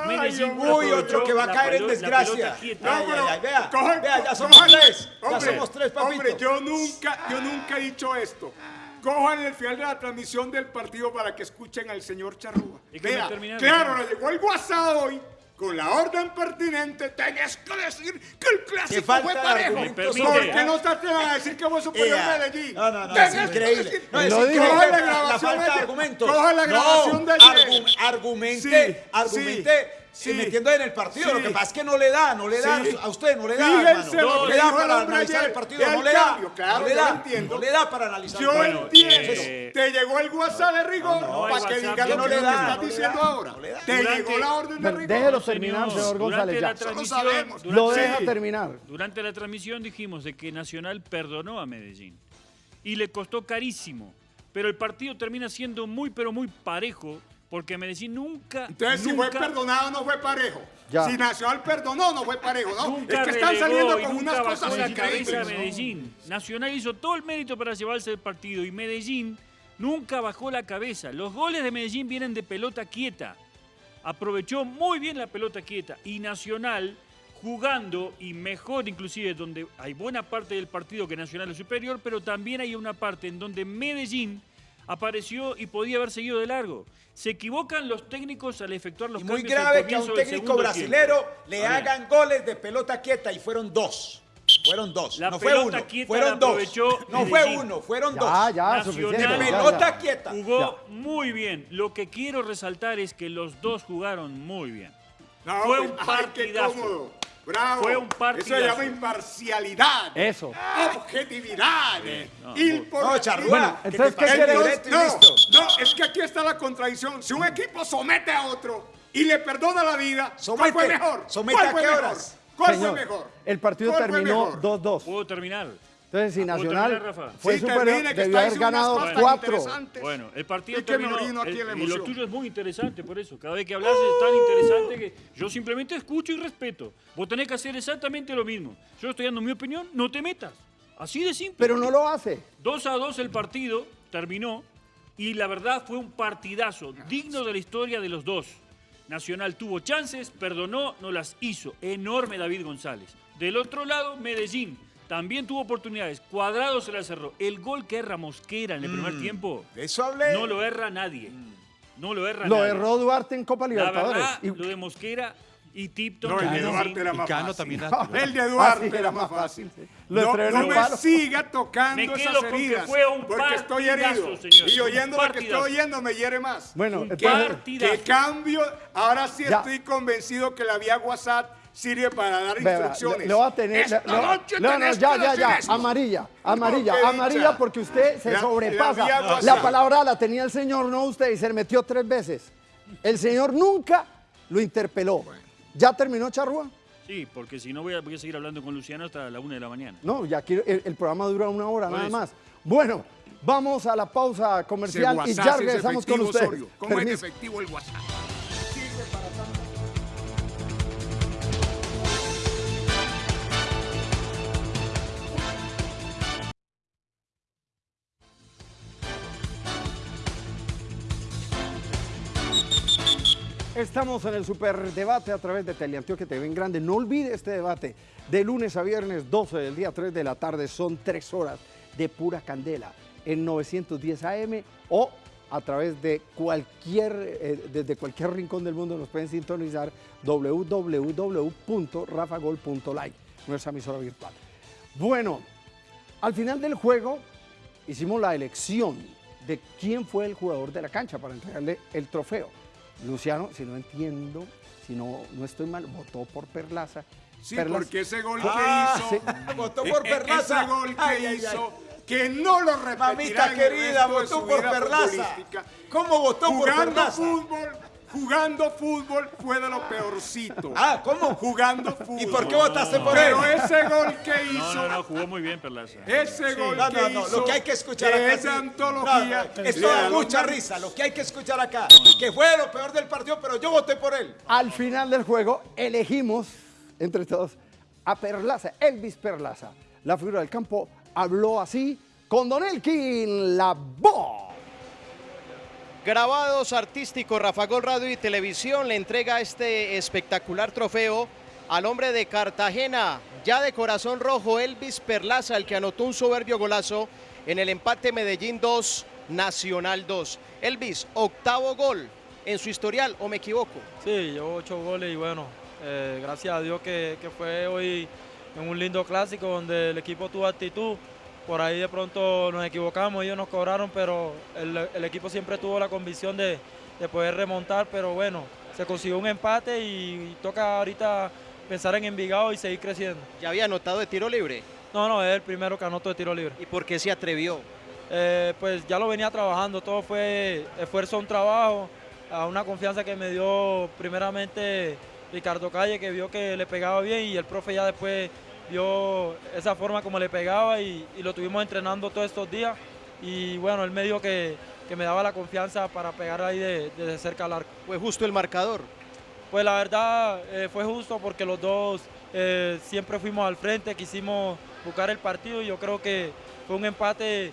Medellín. Uy, otro que va a caer en desgracia. No, vea, vea, ya somos tres. ya somos tres, papito. Hombre, yo nunca, yo nunca he dicho esto. Cojan el final de la transmisión del partido para que escuchen al señor Charrúa. Vea, claro, le llegó el WhatsApp hoy con la orden pertinente, tenés que decir que el clásico fue parejo. ¿Por qué no te atreves a decir que fue superior a Medellín? No, no, no, es increíble. No, es increíble. Coja la grabación de argumentos. Coja la grabación de ayer. argumente, argumente Sí. Metiendo en el partido. Lo que pasa es que no le da, no le da a usted, no le da, Fíjense hermano. No le da para analizar el partido, no le da. Claro, no le da, entiendo. no le da para analizar yo el partido. entiendo. Te llegó el WhatsApp de rigor para que diga lo que estás diciendo ahora. Te llegó la orden de rigor. Déjelo terminar, señor González. Ya. Lo sabemos. Lo deja terminar. Durante la transmisión dijimos de que Nacional perdonó a Medellín y le costó carísimo. Pero el partido termina siendo muy, pero muy parejo porque Medellín nunca. Entonces, si fue perdonado, no fue parejo. Si Nacional perdonó, no fue parejo, ¿no? es que están saliendo con unas cosas la cabeza a Medellín. Nacional hizo todo el mérito para llevarse el partido y Medellín nunca bajó la cabeza. Los goles de Medellín vienen de pelota quieta. Aprovechó muy bien la pelota quieta y Nacional jugando y mejor inclusive donde hay buena parte del partido que Nacional es superior, pero también hay una parte en donde Medellín apareció y podía haber seguido de largo. Se equivocan los técnicos al efectuar los y muy grave que a un técnico brasilero le hagan goles de pelota quieta y fueron dos. Fueron dos. La no fue uno. Fueron dos. No fue uno, fueron dos. Ya, ya, suficiente. Pelota quieta. Jugó muy bien. Lo que quiero resaltar es que los dos jugaron muy bien. fue un partidazo. Bravo. Fue un partido. Eso se llama imparcialidad. Eso. Objetividad. No, no, Charrúa. entonces, ¿qué quiere no, no, es que aquí está la contradicción. Si un equipo somete a otro y le perdona la vida, ¿cuál fue mejor? ¿Somete ¿Cuál a fue qué mejor? horas? ¿Cuál fue mejor? El partido terminó 2-2. Pudo terminar. Entonces, si Nacional terminar, fue Sí, superior, termine, que debió haber ganado unas cosas 4. interesantes. Bueno, el partido me terminó. el- y lo tuyo es muy interesante por eso. Cada vez que hablas es tan interesante que yo simplemente escucho y respeto. Vos tenés que hacer exactamente lo mismo. Yo estoy dando mi opinión, no te metas. Así de simple. Pero no lo hace. 2 a 2 el partido terminó y la verdad fue un partidazo digno de la historia de los dos. Nacional tuvo chances, perdonó, no las hizo. Enorme David González. Del otro lado, Medellín también tuvo oportunidades. Cuadrado se la cerró. El gol que erra Mosquera en el primer tiempo De eso hablé. no lo erra nadie. No lo erra Lo nadie. erró Duarte en Copa La Libertadores. verdad, Y- lo de Mosquera Y Tipton no, el de Duarte era más Cano fácil. también el de Duarte era más fácil. No, no me siga tocando me esas heridas. Fue un porque estoy herido. Señor. Y oyendo lo que estoy oyendo me hiere más. Bueno, que, que cambio, ahora sí ya. estoy convencido que la vía WhatsApp sirve para dar instrucciones. Lo va a tener. Esta lo, noche no, no, ya, ya, ya. Amarilla, amarilla, amarilla, porque usted se la, sobrepasa. La, la palabra la tenía el señor, no usted, y se le metió tres veces. El señor nunca lo interpeló. Bueno. ¿Ya terminó, Charrúa? Sí, porque si no voy a, voy a, seguir hablando con Luciano hasta la una de la mañana. No, ya quiero, el, el programa dura una hora, nada más. Bueno, vamos a la pausa comercial y ya regresamos con ustedes. ¿Cómo es efectivo el WhatsApp? Estamos en el superdebate a través de Teleantioquia TV en Grande. No olvide este debate de lunes a viernes 12 del día 3 de la tarde. Son tres horas de pura candela en 910 AM o a través de cualquier, eh, desde cualquier rincón del mundo nos pueden sintonizar www.rafagol.like, nuestra emisora virtual. Bueno, al final del juego hicimos la elección de quién fue el jugador de la cancha para entregarle el trofeo. Luciano, si no entiendo, si no, no estoy mal, votó por Perlaza. Sí, Perlaza. porque ese gol que ah, hizo, sí. votó por Perlaza. Ese gol que ay, hizo, ay, ay. que no lo repetirá Mamita querida, votó por Perlaza. ¿Cómo votó Jugando por Perlaza? fútbol, jugando fútbol fue de lo peorcito. Ah, ¿cómo? Jugando fútbol. ¿Y por qué votaste por Pero él? ese gol que hizo. No, no, no, jugó muy bien Perlaza. Ese Sí. gol No, que no, no, hizo. lo que hay que escuchar acá. Esa antología. No, no, esto le da da mucha los- risa. Lo que hay que escuchar acá, que fue lo peor del partido, pero yo voté por él. Al final del juego elegimos, entre todos, a Perlaza, Elvis Perlaza. La figura del campo habló así con Don Elkin, la voz. Grabados artísticos, Rafa Gol Radio y Televisión le entrega este espectacular trofeo al hombre de Cartagena, ya de corazón rojo, Elvis Perlaza, el que anotó un soberbio golazo en el empate Medellín 2, Nacional 2. Elvis, octavo gol en su historial, ¿o me equivoco? Sí, llevo ocho goles y bueno, eh, gracias a Dios que, que fue hoy en un lindo clásico donde el equipo tuvo actitud. Por ahí de pronto nos equivocamos, ellos nos cobraron, pero el, el equipo siempre tuvo la convicción de, de poder remontar, pero bueno, se consiguió un empate y, y toca ahorita pensar en Envigado y seguir creciendo. ¿Ya había anotado de tiro libre? No, no, es el primero que anotó de tiro libre. ¿Y por qué se atrevió? Eh, pues ya lo venía trabajando, todo fue esfuerzo, un trabajo, a una confianza que me dio primeramente Ricardo Calle, que vio que le pegaba bien y el profe ya después vio esa forma como le pegaba y, y lo tuvimos entrenando todos estos días y bueno, él me dijo que, que me daba la confianza para pegar ahí de- desde cerca al arco. ¿Fue justo el marcador? Pues la verdad eh, fue justo porque los dos eh, siempre fuimos al frente, quisimos buscar el partido y yo creo que fue un empate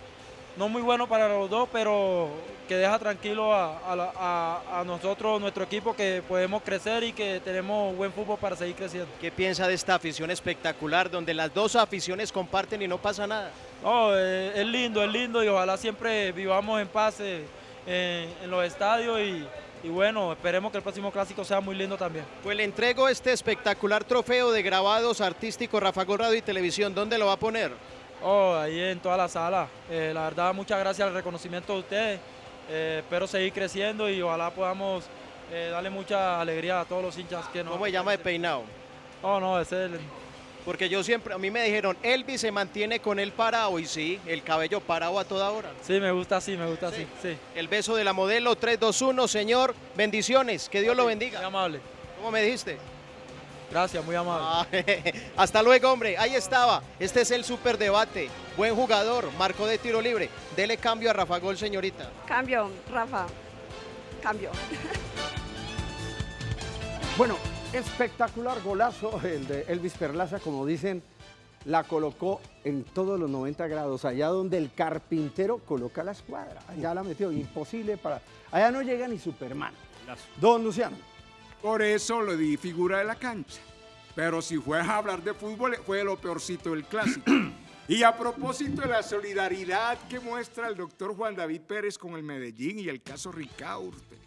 no muy bueno para los dos, pero que deja tranquilo a, a a- nosotros, nuestro equipo, que podemos crecer y que tenemos buen fútbol para seguir creciendo. ¿Qué piensa de esta afición espectacular donde las dos aficiones comparten y no pasa nada? No, eh, es lindo, es lindo y ojalá siempre vivamos en paz eh, en, los estadios y, y bueno, esperemos que el próximo clásico sea muy lindo también. Pues le entrego este espectacular trofeo de grabados artísticos Rafa Gol Radio y Televisión. ¿Dónde lo va a poner? Oh, ahí en toda la sala. Eh, la verdad, muchas gracias al reconocimiento de ustedes. Eh, espero seguir creciendo y ojalá podamos eh, darle mucha alegría a todos los hinchas que nos... ¿Cómo se llama de peinado? Oh, no, es el... Porque yo siempre, a mí me dijeron, Elvis se mantiene con el parado y sí, el cabello parado a toda hora. Sí, me gusta así, me gusta así, sí. El beso de la modelo 321, señor, bendiciones, que Dios lo bendiga. Muy amable. ¿Cómo me dijiste? Gracias, muy amable. Ah, hasta luego, hombre. Ahí estaba. Este es el superdebate. Buen jugador, marcó de tiro libre. Dele cambio a Rafa Gol, señorita. Cambio, Rafa. Cambio. Bueno, espectacular golazo el de Elvis Perlaza, como dicen, la colocó en todos los 90 grados, allá donde el carpintero coloca la escuadra. Allá la metió, imposible para... Allá no llega ni Superman. Don Luciano. Por eso lo di figura de la cancha. Pero si fue a hablar de fútbol, fue lo peorcito del clásico. y a propósito de la solidaridad que muestra el doctor Juan David Pérez con el Medellín y el caso Ricaurte.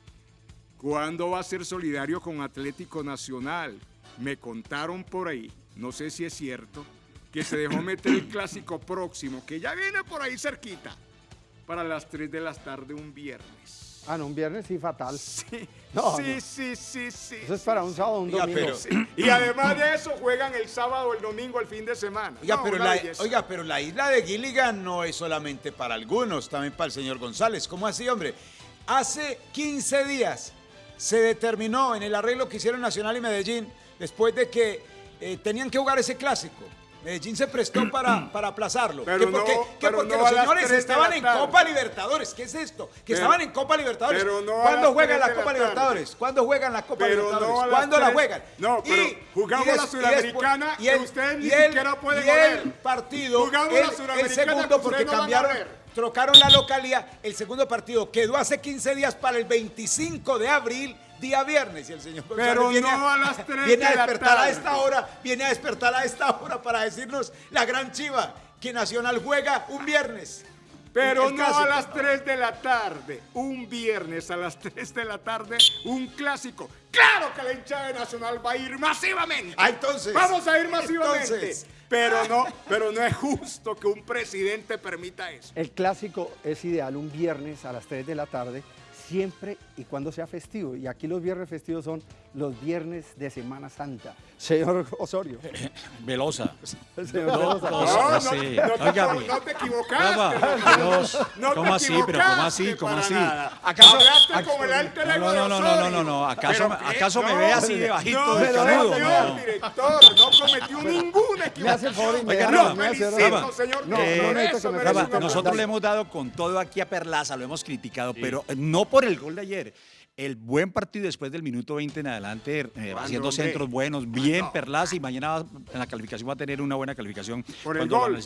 ¿Cuándo va a ser solidario con Atlético Nacional? Me contaron por ahí, no sé si es cierto, que se dejó meter el clásico próximo, que ya viene por ahí cerquita, para las 3 de la tarde un viernes. Ah, no, un viernes sí, fatal. Sí, sí, sí, sí, sí. Eso es para un sábado, un domingo. Y además de eso, juegan el sábado o el domingo, el fin de semana. Oiga, pero la, oiga, pero la isla de Gilligan no es solamente para algunos, también para el señor González. ¿Cómo así, hombre? Hace 15 días se determinó en el arreglo que hicieron Nacional y Medellín, después de que eh, tenían que jugar ese clásico Medellín se prestó para, para aplazarlo. Pero porque, porque los señores estaban en Copa Libertadores. ¿Qué es esto? Que estaban en Copa Libertadores. ¿Cuándo juegan la Copa Libertadores? ¿Cuándo juegan la Copa Libertadores? ¿Cuándo la juegan? No, pero jugamos la Sudamericana y, ustedes ni siquiera pueden el partido, el, segundo, porque cambiaron trocaron la localidad. El segundo partido quedó hace 15 días para el 25 de abril día viernes y el señor Pero viene, no a, las 3 viene a despertar a esta hora, viene a despertar a esta hora para decirnos la gran chiva que Nacional juega un viernes. Pero no a las 3 de la tarde, un viernes a las 3 de la tarde, un clásico. Claro que la hinchada de Nacional va a ir masivamente. Ah, entonces. Vamos a ir masivamente. Pero no, pero no es justo que un presidente permita eso. El clásico es ideal un viernes a las 3 de la tarde siempre y cuando sea festivo. Y aquí los viernes festivos son los viernes de Semana Santa. Señor Osorio. Velosa. Señor no, Velosa. No, no, no, te, no te equivocaste. ¿Cómo así? Pero ¿cómo así? ¿Cómo así? ¿Acaso, como el alter ego no, no, no, no, no, no, ¿Acaso, ¿acaso me ve así de bajito de canudo? No, director, no cometió ninguna equivocación. Señor. No, no, Nosotros le hemos dado con todo aquí a Perlaza, lo hemos criticado, pero no por el gol de ayer el buen partido después del minuto 20 en adelante, eh, haciendo centros buenos, bien Perlas y mañana en la calificación va a tener una buena calificación. Por el gol.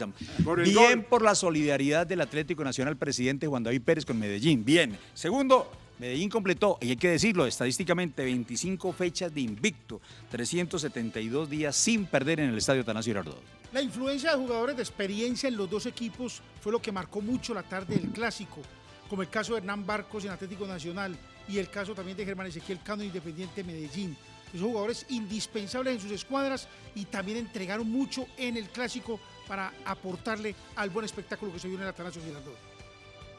bien por la solidaridad del Atlético Nacional presidente Juan David Pérez con Medellín. Bien. Segundo, Medellín completó, y hay que decirlo, estadísticamente 25 fechas de invicto, 372 días sin perder en el Estadio Tanasio Girardot. La influencia de jugadores de experiencia en los dos equipos fue lo que marcó mucho la tarde del Clásico, como el caso de Hernán Barcos en Atlético Nacional, y el caso también de Germán Ezequiel Cano Independiente Medellín. Esos jugadores indispensables en sus escuadras y también entregaron mucho en el clásico para aportarle al buen espectáculo que se vio en el Atanasio Girardot.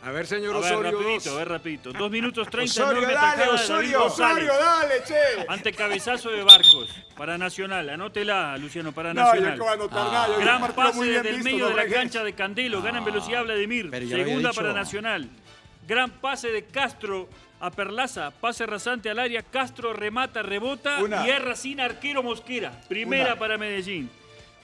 A ver, señor a Osorio. Ver, rapidito, a ver, rapidito. Dos minutos treinta. Osorio, dale, Osorio, Osorio, dale, che. Ante cabezazo de Barcos, para Nacional. Anótela, Luciano, para Nacional. No, yo anotar nada. Gran pase desde el medio de la cancha de Candelo. Gana en velocidad Vladimir. Segunda para Nacional. Gran pase de Castro a Perlaza, pase rasante al área, Castro remata, rebota y erra sin arquero Mosquera. Primera para Medellín.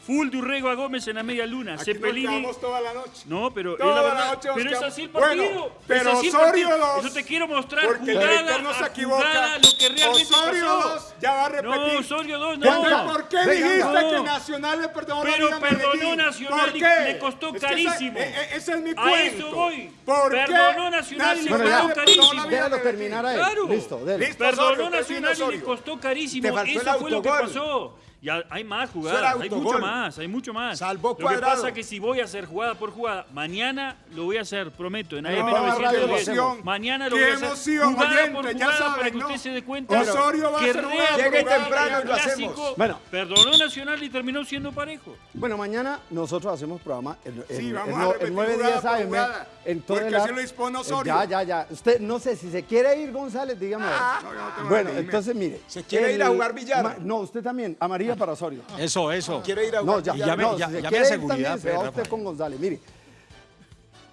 Full de Urrego a Gómez en la media luna. Aquí Cepelini. Nos toda la noche. No, pero toda es la verdad. La noche pero es así el partido. Bueno, pero es así Osorio 2. Eso te quiero mostrar porque jugada el no se equivoca. jugada, lo que realmente Osorio pasó. 2 ya va a repetir. No, Osorio 2 no. ¿Por qué dijiste que Nacional le perdonó Pero la perdonó Nacional ¿Por y le costó es que carísimo. Ese, e, ese es mi a eso voy. ¿Por perdonó qué? Nacional y le costó carísimo. Déjalo terminar a él. Claro. Listo, Perdonó Nacional y le costó carísimo. El Eso fue lo que pasó. Y hay más jugadas, hay mucho más, hay mucho más. Salvó Lo que pasa es que si voy a hacer jugada por jugada, mañana lo voy a hacer, prometo, en No, AM radio 910. emoción. Mañana lo Qué voy a hacer emoción, jugada oyente, por ya jugada saben, para que ¿no? usted se dé cuenta Osorio va a que jugada Llegue temprano y lo clásico hacemos. Bueno. perdonó Nacional y terminó siendo parejo. Bueno, mañana nosotros hacemos programa en, en, Sí, vamos en a no- repetir en nueve jugada días por AM, jugada, en todo porque el así lo dispone Osorio. Ya, ya, ya. Usted, no sé, si se quiere ir, González, dígame. Ah, no, no bueno, entonces mire. ¿Se quiere ir a jugar billar? ma- no, usted también. Para Osorio. Eso, eso. Quiere ir a No, ya, ya, no, ya- si llame quiere ir seguridad, también, se va usted con González. Mire,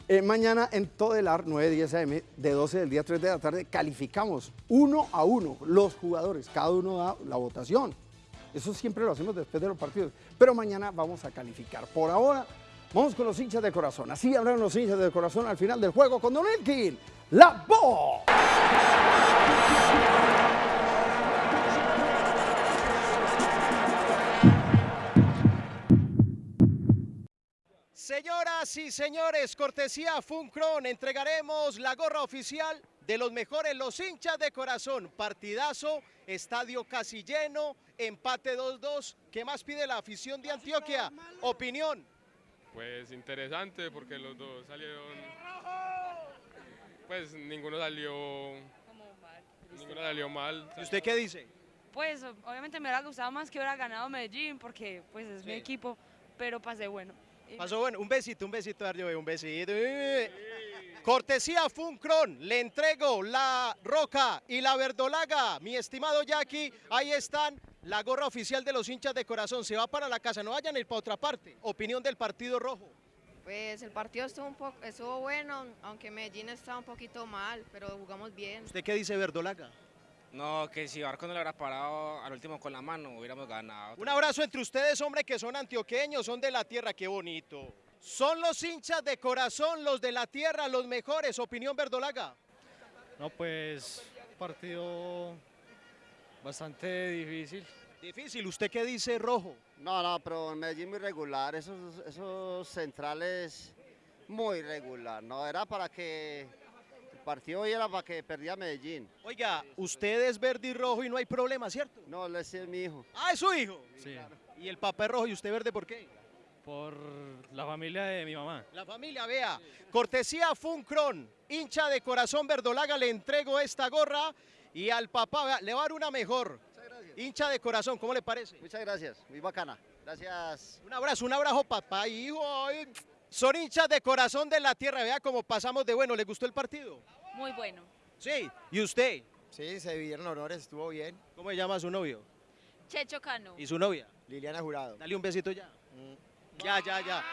eh, mañana en todo el AR, 9, 10 AM, de 12 del día 3 de la tarde, calificamos uno a uno los jugadores. Cada uno da la votación. Eso siempre lo hacemos después de los partidos. Pero mañana vamos a calificar. Por ahora, vamos con los hinchas de corazón. Así hablaron los hinchas de corazón al final del juego con Don Elkin. ¡La voz! Señoras y señores, cortesía Funcron, entregaremos la gorra oficial de los mejores, los hinchas de corazón. Partidazo, estadio casi lleno, empate 2-2. ¿Qué más pide la afición de Antioquia? Opinión. Pues interesante porque los dos salieron. Pues ninguno salió Ninguna salió mal. ¿Y usted qué dice? Pues obviamente me hubiera gustado más que hubiera ganado Medellín porque pues es mi equipo, pero pasé bueno. Pasó bueno, un besito, un besito, Darío, un besito. Cortesía Funcron, le entrego la roca y la verdolaga. Mi estimado Jackie, ahí están. La gorra oficial de los hinchas de corazón se va para la casa, no vayan a ir para otra parte. Opinión del partido rojo. Pues el partido estuvo, un poco, estuvo bueno, aunque Medellín estaba un poquito mal, pero jugamos bien. ¿Usted qué dice Verdolaga? No, que si Barco no le hubiera parado al último con la mano, hubiéramos ganado. Un abrazo entre ustedes, hombre, que son antioqueños, son de la tierra, qué bonito. Son los hinchas de corazón, los de la tierra, los mejores. Opinión Verdolaga. No, pues partido bastante difícil. Difícil, ¿usted qué dice, Rojo? No, no, pero Medellín muy regular, esos, esos centrales muy regular, no era para que partido hoy era para que perdía Medellín. Oiga, usted es verde y rojo y no hay problema, ¿cierto? No, ese es mi hijo. Ah, es su hijo. Sí. Y el papá es rojo y usted verde, ¿por qué? Por la familia de mi mamá. La familia, vea. Cortesía Funcron, hincha de corazón verdolaga, le entrego esta gorra y al papá, vea, le va a dar una mejor. Hincha de corazón, ¿cómo le parece? Muchas gracias, muy bacana. Gracias. Un abrazo, un abrazo, papá y hijo. Son hinchas de corazón de la tierra, vea cómo pasamos de bueno. ¿Le gustó el partido? Muy bueno. Sí, ¿y usted? Sí, se vivieron honores, estuvo bien. ¿Cómo se llama su novio? Checho Cano. ¿Y su novia? Liliana Jurado. Dale un besito ya. Ya, ya, ya.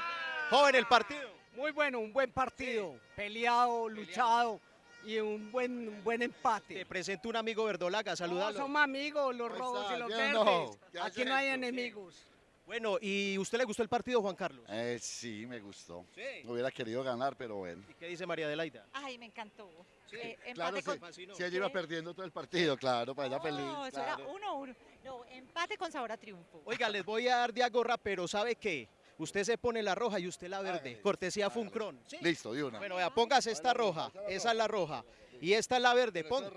Joven, el partido. Muy bueno, un buen partido. Peleado, luchado y un buen, un buen empate. Te presento un amigo verdolaga, saludalo. No, somos amigos, los rojos y los verdes. Aquí no hay enemigos. Bueno, ¿y usted le gustó el partido, Juan Carlos? Eh, sí, me gustó. Sí. Hubiera querido ganar, pero bueno. ¿Y qué dice María Adelaida? Ay, me encantó. Eh, Claro, empate si, con... si ella iba perdiendo todo el partido, claro, para ella feliz. No, eso claro. era uno, uno. No, empate con sabor a triunfo. Oiga, les voy a dar de agorra, pero ¿sabe qué? Usted se pone la roja y usted la verde. Cortesía Funcron. ¿sí? Listo, de una. Bueno, vea, póngase esta roja. Esa es la roja. Y esta es la verde. Pon-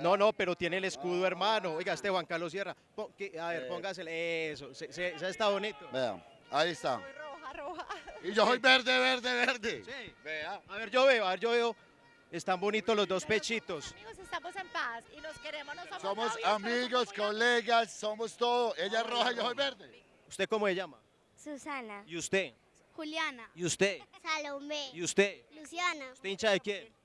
No, no, pero tiene el escudo, hermano. Oiga, este Juan Carlos Sierra. Pon- que- A ver, Eh. póngasele. Eso, se, se- se está bonito. Vea, ahí está. Roja, roja. Y yo soy verde, verde, verde. Sí. Vea. A ver, yo veo, a ver, yo veo. Están bonitos los dos pechitos. Amigos, estamos en paz y nos queremos, no somos Somos novios, amigos, colegas, somos todo. Ella es roja y yo soy verde. ¿Usted cómo se llama? Susana. ¿Y usted? Juliana. ¿Y usted? Salomé. ¿Y usted? Luciana. ¿Usted hincha de quién?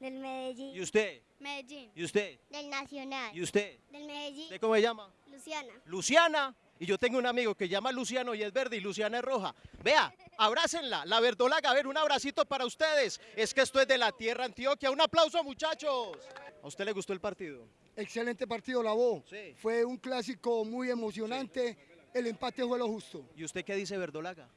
Del Medellín. ¿Y usted? Medellín. ¿Y usted? Del Nacional. ¿Y usted? Del Medellín. ¿Usted cómo se llama? Luciana. Luciana. Y yo tengo un amigo que llama Luciano y es verde y Luciana es roja. Vea, abrácenla, la verdolaga. A ver, un abracito para ustedes. Es que esto es de la tierra Antioquia. Un aplauso, muchachos. ¿A usted le gustó el partido? Excelente partido, la voz. Fue un clásico muy emocionante. El empate fue lo justo. ¿Y usted qué dice, verdolaga?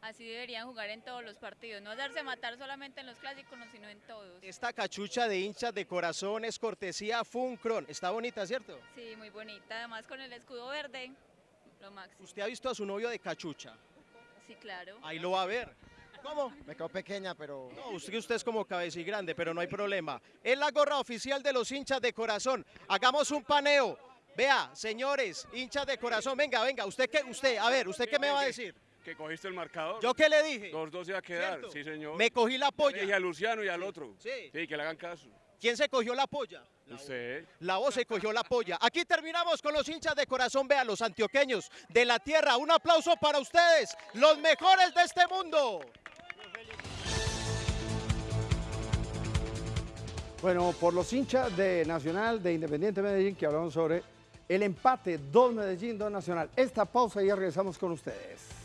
Así deberían jugar en todos los partidos, no darse matar solamente en los clásicos, no, sino en todos. Esta cachucha de hinchas de corazón es cortesía Funcron. Está bonita, ¿cierto? Sí, muy bonita, además con el escudo verde, lo máximo. Usted ha visto a su novio de cachucha. Sí, claro. Ahí lo va a ver. ¿Cómo? Me quedó pequeña, pero... No, usted, usted es como cabeza y grande, pero no hay problema. Es la gorra oficial de los hinchas de corazón. Hagamos un paneo. Vea, señores, hinchas de corazón, venga, venga, usted qué, usted, a ver, ¿usted qué me va a decir? Que cogiste el marcador. ¿Yo qué le dije? Dos, dos iba a quedar, ¿Cierto? sí señor. Me cogí la polla. Le dije a Luciano y al otro. Sí. Sí, que le hagan caso. ¿Quién se cogió la polla? Usted. La voz se cogió la polla. Aquí terminamos con los hinchas de corazón, vean, los antioqueños de la tierra. Un aplauso para ustedes, los mejores de este mundo. Bueno, por los hinchas de Nacional, de Independiente Medellín, que hablamos sobre el empate, dos Medellín, dos Nacional. Esta pausa y ya regresamos con ustedes.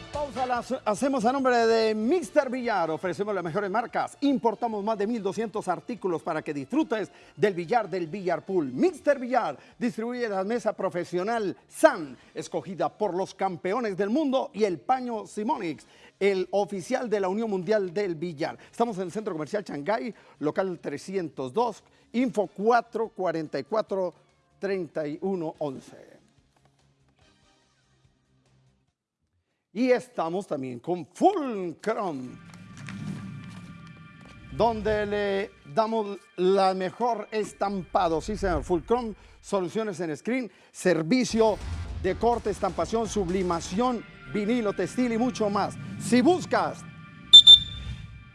La pausa la hace- hacemos a nombre de Mr. Villar. Ofrecemos las mejores marcas. Importamos más de 1.200 artículos para que disfrutes del billar del Villar Pool. Mr. Villar distribuye la mesa profesional SAN, escogida por los campeones del mundo, y el paño Simonix, el oficial de la Unión Mundial del Billar. Estamos en el Centro Comercial Shanghái, local 302, info 444 3111. Y estamos también con Fulcrum, donde le damos la mejor estampado. Sí, señor. Fulcrum, soluciones en screen, servicio de corte, estampación, sublimación, vinilo, textil y mucho más. Si buscas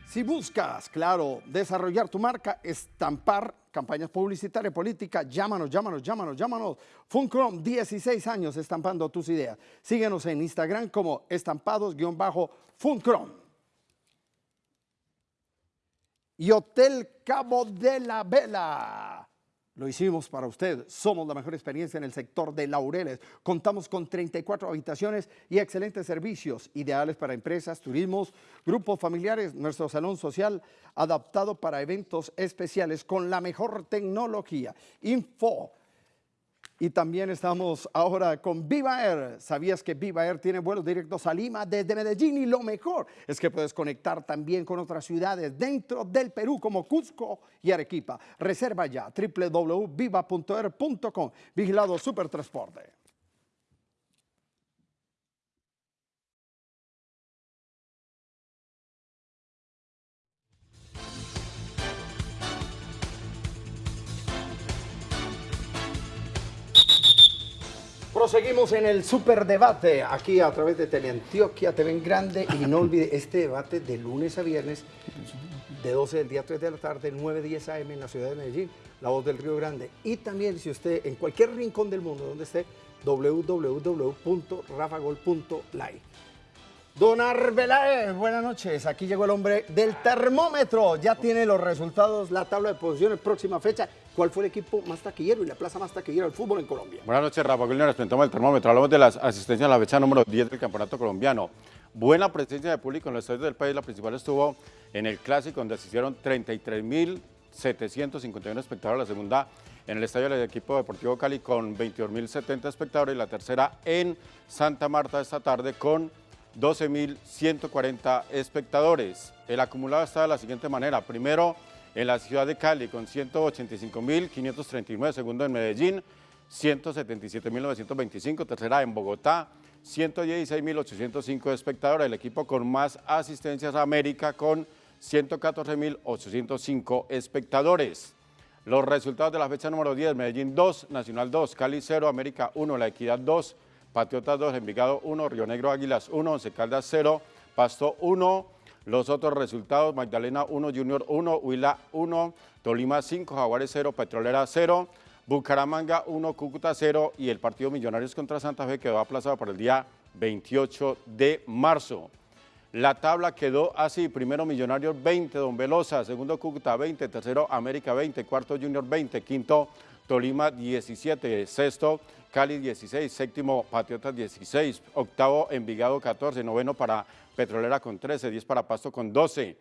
Si buscas, claro, desarrollar tu marca, estampar campañas publicitarias, políticas, llámanos, llámanos, llámanos, llámanos. Funcrom, 16 años estampando tus ideas. Síguenos en Instagram como estampados-funcrom. Y Hotel Cabo de la Vela. Lo hicimos para usted. Somos la mejor experiencia en el sector de Laureles. Contamos con 34 habitaciones y excelentes servicios, ideales para empresas, turismos, grupos familiares. Nuestro salón social adaptado para eventos especiales con la mejor tecnología. Info y también estamos ahora con Viva Air. ¿Sabías que Viva Air tiene vuelos directos a Lima desde Medellín? Y lo mejor es que puedes conectar también con otras ciudades dentro del Perú como Cusco y Arequipa. Reserva ya www.viva.air.com. Vigilado Supertransporte. Proseguimos en el superdebate aquí a través de Teleantioquia TV en Grande y no olvide este debate de lunes a viernes de 12 del día 3 de la tarde, 9, 10 AM en la ciudad de Medellín, La Voz del Río Grande. Y también si usted en cualquier rincón del mundo donde esté, www.rafagol.live. Don Arbeláez, buenas noches. Aquí llegó el hombre del termómetro. Ya tiene los resultados, la tabla de posiciones, próxima fecha. ¿Cuál fue el equipo más taquillero y la plaza más taquillera del fútbol en Colombia? Buenas noches, Rafa Nos presentamos el termómetro. Hablamos de las asistencias a la fecha número 10 del Campeonato Colombiano. Buena presencia de público en los estadios del país. La principal estuvo en el Clásico, donde asistieron 33.751 espectadores. La segunda en el estadio del equipo deportivo Cali con 22.070 espectadores. Y la tercera en Santa Marta esta tarde con 12.140 espectadores. El acumulado está de la siguiente manera. Primero, en la ciudad de Cali con 185.539, segundo en Medellín, 177.925, tercera en Bogotá, 116.805 espectadores. El equipo con más asistencias a América con 114.805 espectadores. Los resultados de la fecha número 10, Medellín 2, Nacional 2, Cali 0, América 1, La Equidad 2, Patriotas 2, Envigado 1, Río Negro Águilas 1, Once Caldas 0, Pasto 1. Los otros resultados, Magdalena 1, Junior 1, Huila 1, Tolima 5, Jaguares 0, Petrolera 0, Bucaramanga 1, Cúcuta 0 y el partido Millonarios contra Santa Fe quedó aplazado para el día 28 de marzo. La tabla quedó así, primero Millonarios 20, Don Velosa, segundo Cúcuta 20, tercero América 20, cuarto Junior 20, quinto Tolima 17, sexto Cali 16, séptimo Patriotas 16, octavo Envigado 14, noveno para Petrolera con 13, 10 para Pasto con 12.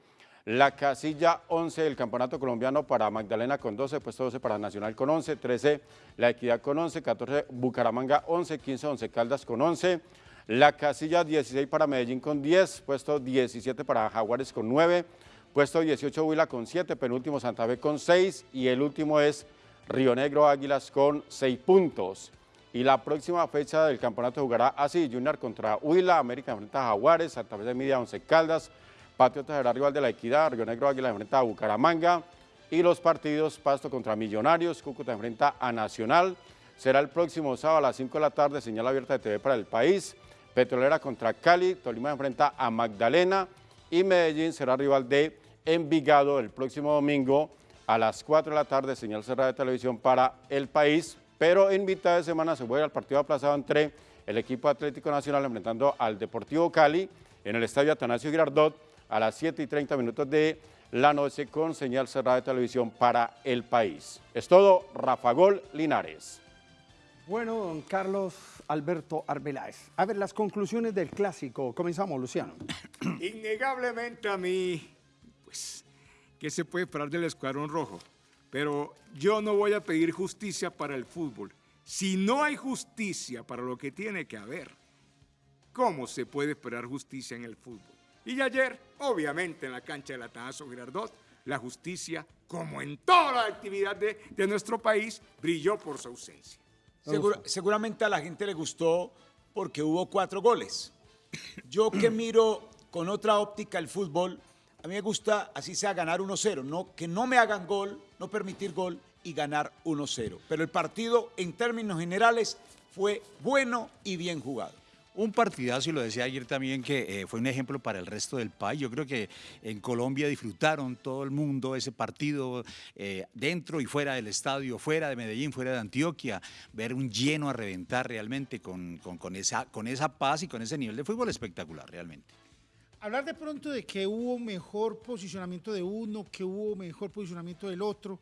La casilla 11 del Campeonato Colombiano para Magdalena con 12, puesto 12 para Nacional con 11, 13 La Equidad con 11, 14 Bucaramanga 11, 15 11 Caldas con 11. La casilla 16 para Medellín con 10, puesto 17 para Jaguares con 9, puesto 18 Huila con 7, penúltimo Santa Fe con 6 y el último es Río Negro Águilas con 6 puntos. Y la próxima fecha del campeonato jugará así, Junior contra Huila, América enfrenta a Jaguares, Santa Fe de Media, Once Caldas, Patriotas será rival de la Equidad, Río Negro Águila enfrenta a Bucaramanga y los partidos Pasto contra Millonarios, Cúcuta enfrenta a Nacional, será el próximo sábado a las 5 de la tarde, señal abierta de TV para el país, Petrolera contra Cali, Tolima enfrenta a Magdalena y Medellín será rival de Envigado el próximo domingo a las 4 de la tarde, señal cerrada de televisión para el país, pero en mitad de semana se vuelve al partido aplazado entre el equipo Atlético Nacional enfrentando al Deportivo Cali en el estadio Atanasio Girardot a las 7 y 30 minutos de la noche con señal cerrada de televisión para el país. Es todo, Rafa Gol Linares. Bueno, don Carlos Alberto Arbeláez. A ver, las conclusiones del clásico. Comenzamos, Luciano. Innegablemente a mí, pues, ¿qué se puede esperar del Escuadrón Rojo? Pero yo no voy a pedir justicia para el fútbol. Si no hay justicia para lo que tiene que haber, ¿cómo se puede esperar justicia en el fútbol? Y ayer, obviamente, en la cancha del Atanaso Girardot, la justicia, como en toda la actividad de, de nuestro país, brilló por su ausencia. seguramente a la gente le gustó porque hubo cuatro goles. Yo que miro con otra óptica el fútbol, a mí me gusta, así sea, ganar 1-0, no, que no me hagan gol, no permitir gol y ganar 1-0. Pero el partido, en términos generales, fue bueno y bien jugado. Un partidazo, y lo decía ayer también, que eh, fue un ejemplo para el resto del país. Yo creo que en Colombia disfrutaron todo el mundo ese partido, eh, dentro y fuera del estadio, fuera de Medellín, fuera de Antioquia, ver un lleno a reventar realmente con, esa paz y con ese nivel de fútbol espectacular, realmente. Hablar de pronto de que hubo mejor posicionamiento de uno, que hubo mejor posicionamiento del otro,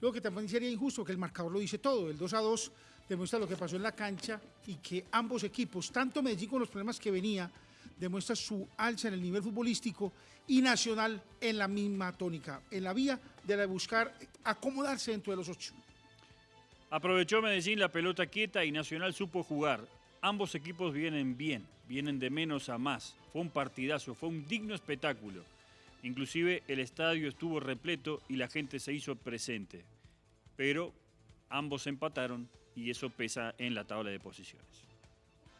luego que también sería injusto que el marcador lo dice todo. El 2 a 2 demuestra lo que pasó en la cancha y que ambos equipos, tanto Medellín con los problemas que venía, demuestra su alza en el nivel futbolístico y Nacional en la misma tónica, en la vía de la de buscar acomodarse dentro de los ocho. Aprovechó Medellín la pelota quieta y Nacional supo jugar. Ambos equipos vienen bien, vienen de menos a más. Fue un partidazo, fue un digno espectáculo. Inclusive el estadio estuvo repleto y la gente se hizo presente. Pero ambos empataron y eso pesa en la tabla de posiciones.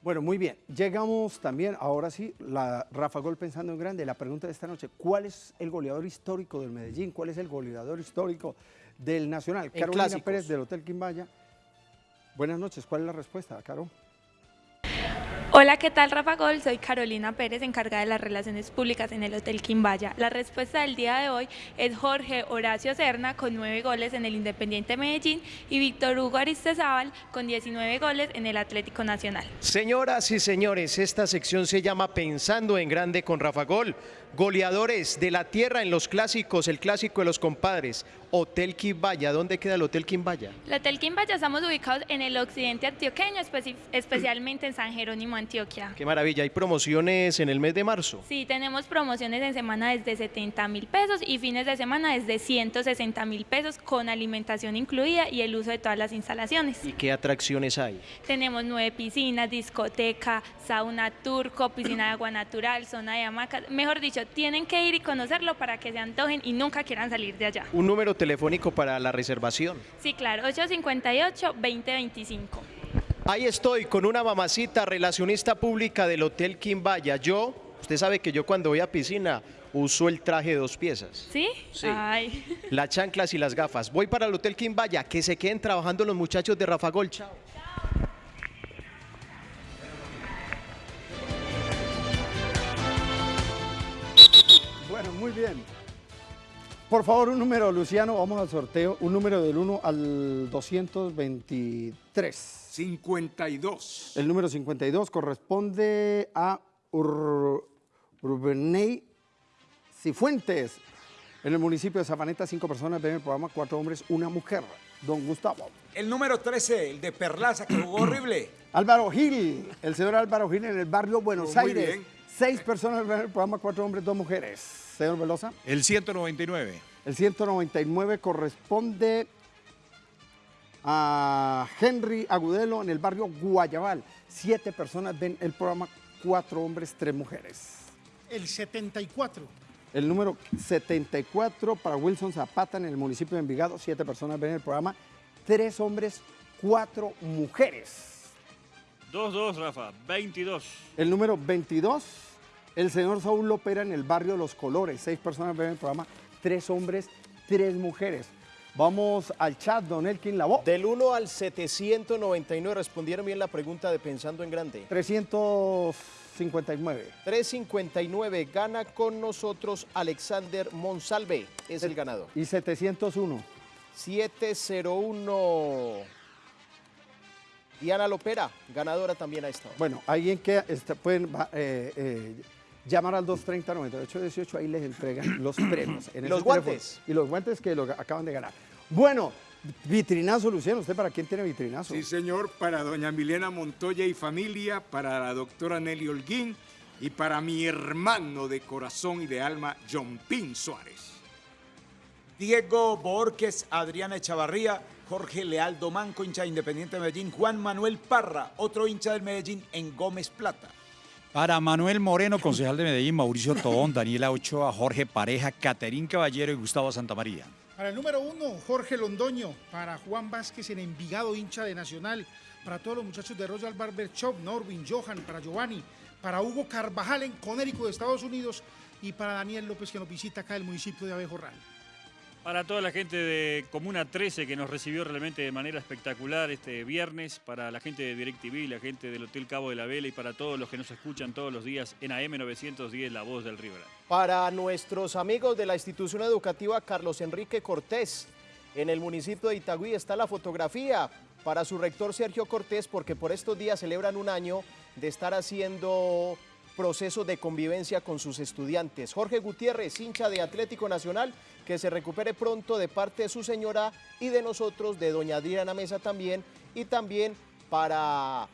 Bueno, muy bien. Llegamos también, ahora sí, la Rafa Gol pensando en grande. La pregunta de esta noche, ¿cuál es el goleador histórico del Medellín? ¿Cuál es el goleador histórico del Nacional? En Carolina clásicos. Pérez del Hotel Quimbaya. Buenas noches, ¿cuál es la respuesta, Caro? Hola, ¿qué tal Rafa Gol? Soy Carolina Pérez, encargada de las relaciones públicas en el Hotel Quimbaya. La respuesta del día de hoy es Jorge Horacio Serna con nueve goles en el Independiente Medellín y Víctor Hugo Aristezábal con 19 goles en el Atlético Nacional. Señoras y señores, esta sección se llama Pensando en Grande con Rafa Gol. Goleadores de la tierra en los clásicos, el clásico de los compadres. Hotel Quimbaya, ¿dónde queda el Hotel Quimbaya? El Hotel Quimbaya estamos ubicados en el occidente antioqueño, especi- especialmente en San Jerónimo, Antioquia. Qué maravilla, hay promociones en el mes de marzo. Sí, tenemos promociones en semana desde 70 mil pesos y fines de semana desde 160 mil pesos con alimentación incluida y el uso de todas las instalaciones. ¿Y qué atracciones hay? Tenemos nueve piscinas, discoteca, sauna turco, piscina de agua natural, zona de hamacas. Mejor dicho, tienen que ir y conocerlo para que se antojen y nunca quieran salir de allá. Un número telefónico para la reservación. Sí, claro, 858-2025. Ahí estoy con una mamacita relacionista pública del Hotel Quimbaya. Yo, usted sabe que yo cuando voy a piscina uso el traje de dos piezas. ¿Sí? Sí. Ay. Las chanclas y las gafas. Voy para el Hotel Quimbaya. Que se queden trabajando los muchachos de Rafa Gol. Chao. Bueno, muy bien. Por favor, un número, Luciano, vamos al sorteo. Un número del 1 al 223. 52. El número 52 corresponde a Ur Urbeney Cifuentes. En el municipio de Zapaneta, cinco personas ven el programa, cuatro hombres, una mujer. Don Gustavo. El número 13, el de Perlaza, que jugó horrible. Álvaro Gil, el señor Álvaro Gil en el barrio Buenos muy Aires. bien. Seis personas ven el programa, cuatro hombres, dos mujeres. Señor Velosa. El 199. El 199 corresponde a Henry Agudelo en el barrio Guayabal. Siete personas ven el programa, cuatro hombres, tres mujeres. El 74. El número 74 para Wilson Zapata en el municipio de Envigado. Siete personas ven el programa, tres hombres, cuatro mujeres. 2-2, Rafa, 22. El número 22, el señor Saúl Lopera en el barrio Los Colores. Seis personas ven el programa, tres hombres, tres mujeres. Vamos al chat, don Elkin Labo. Del 1 al 799 respondieron bien la pregunta de Pensando en Grande. 359. 359 gana con nosotros Alexander Monsalve, es el ganador. Y 701. 701. Diana Lopera, ganadora también a esta hora. Bueno, alguien que está- pueden eh, eh, llamar al 230-9818, ahí les entregan los premios. en Los teléfono. guantes. Y los guantes que lo acaban de ganar. Bueno, vitrinazo, Luciano. ¿Usted para quién tiene vitrinazo? Sí, señor, para doña Milena Montoya y familia, para la doctora Nelly Holguín y para mi hermano de corazón y de alma, John Pin Suárez. Diego Borges, Adriana Echavarría, Jorge Leal Domanco, hincha de Independiente de Medellín, Juan Manuel Parra, otro hincha del Medellín en Gómez Plata. Para Manuel Moreno, concejal de Medellín, Mauricio Tobón, Daniela Ochoa, Jorge Pareja, Caterín Caballero y Gustavo Santamaría. Para el número uno, Jorge Londoño. Para Juan Vázquez en Envigado, hincha de Nacional. Para todos los muchachos de Royal Barber Shop, Norwin, Johan, para Giovanni. Para Hugo Carvajal en Conérico de Estados Unidos. Y para Daniel López que nos visita acá del municipio de Abejorral. Para toda la gente de Comuna 13 que nos recibió realmente de manera espectacular este viernes, para la gente de DirecTV, la gente del Hotel Cabo de la Vela y para todos los que nos escuchan todos los días en AM 910, La Voz del Río. Para nuestros amigos de la institución educativa Carlos Enrique Cortés, en el municipio de Itagüí está la fotografía para su rector Sergio Cortés, porque por estos días celebran un año de estar haciendo procesos de convivencia con sus estudiantes. Jorge Gutiérrez, hincha de Atlético Nacional, que se recupere pronto de parte de su señora y de nosotros, de doña Adriana Mesa también, y también para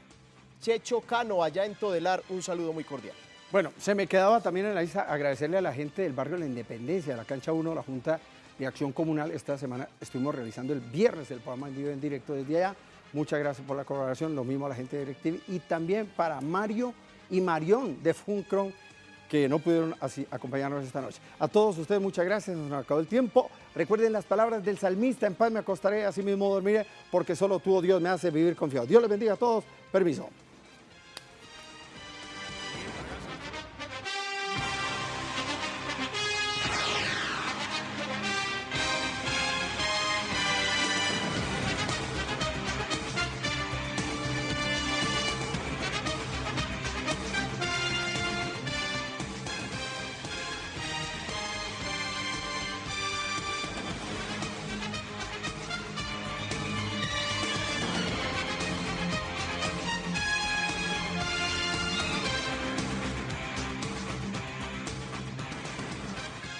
Checho Cano, allá en Todelar, un saludo muy cordial. Bueno, se me quedaba también en la lista agradecerle a la gente del barrio La Independencia, de la cancha 1, la Junta de Acción Comunal. Esta semana estuvimos realizando el viernes el programa en vivo en directo desde allá. Muchas gracias por la colaboración, lo mismo a la gente de DirecTV y también para Mario y Marión de Funcron que no pudieron así acompañarnos esta noche. A todos ustedes muchas gracias, nos acabó el tiempo. Recuerden las palabras del salmista, en paz me acostaré, así mismo dormiré, porque solo tú, oh Dios, me hace vivir confiado. Dios les bendiga a todos, permiso.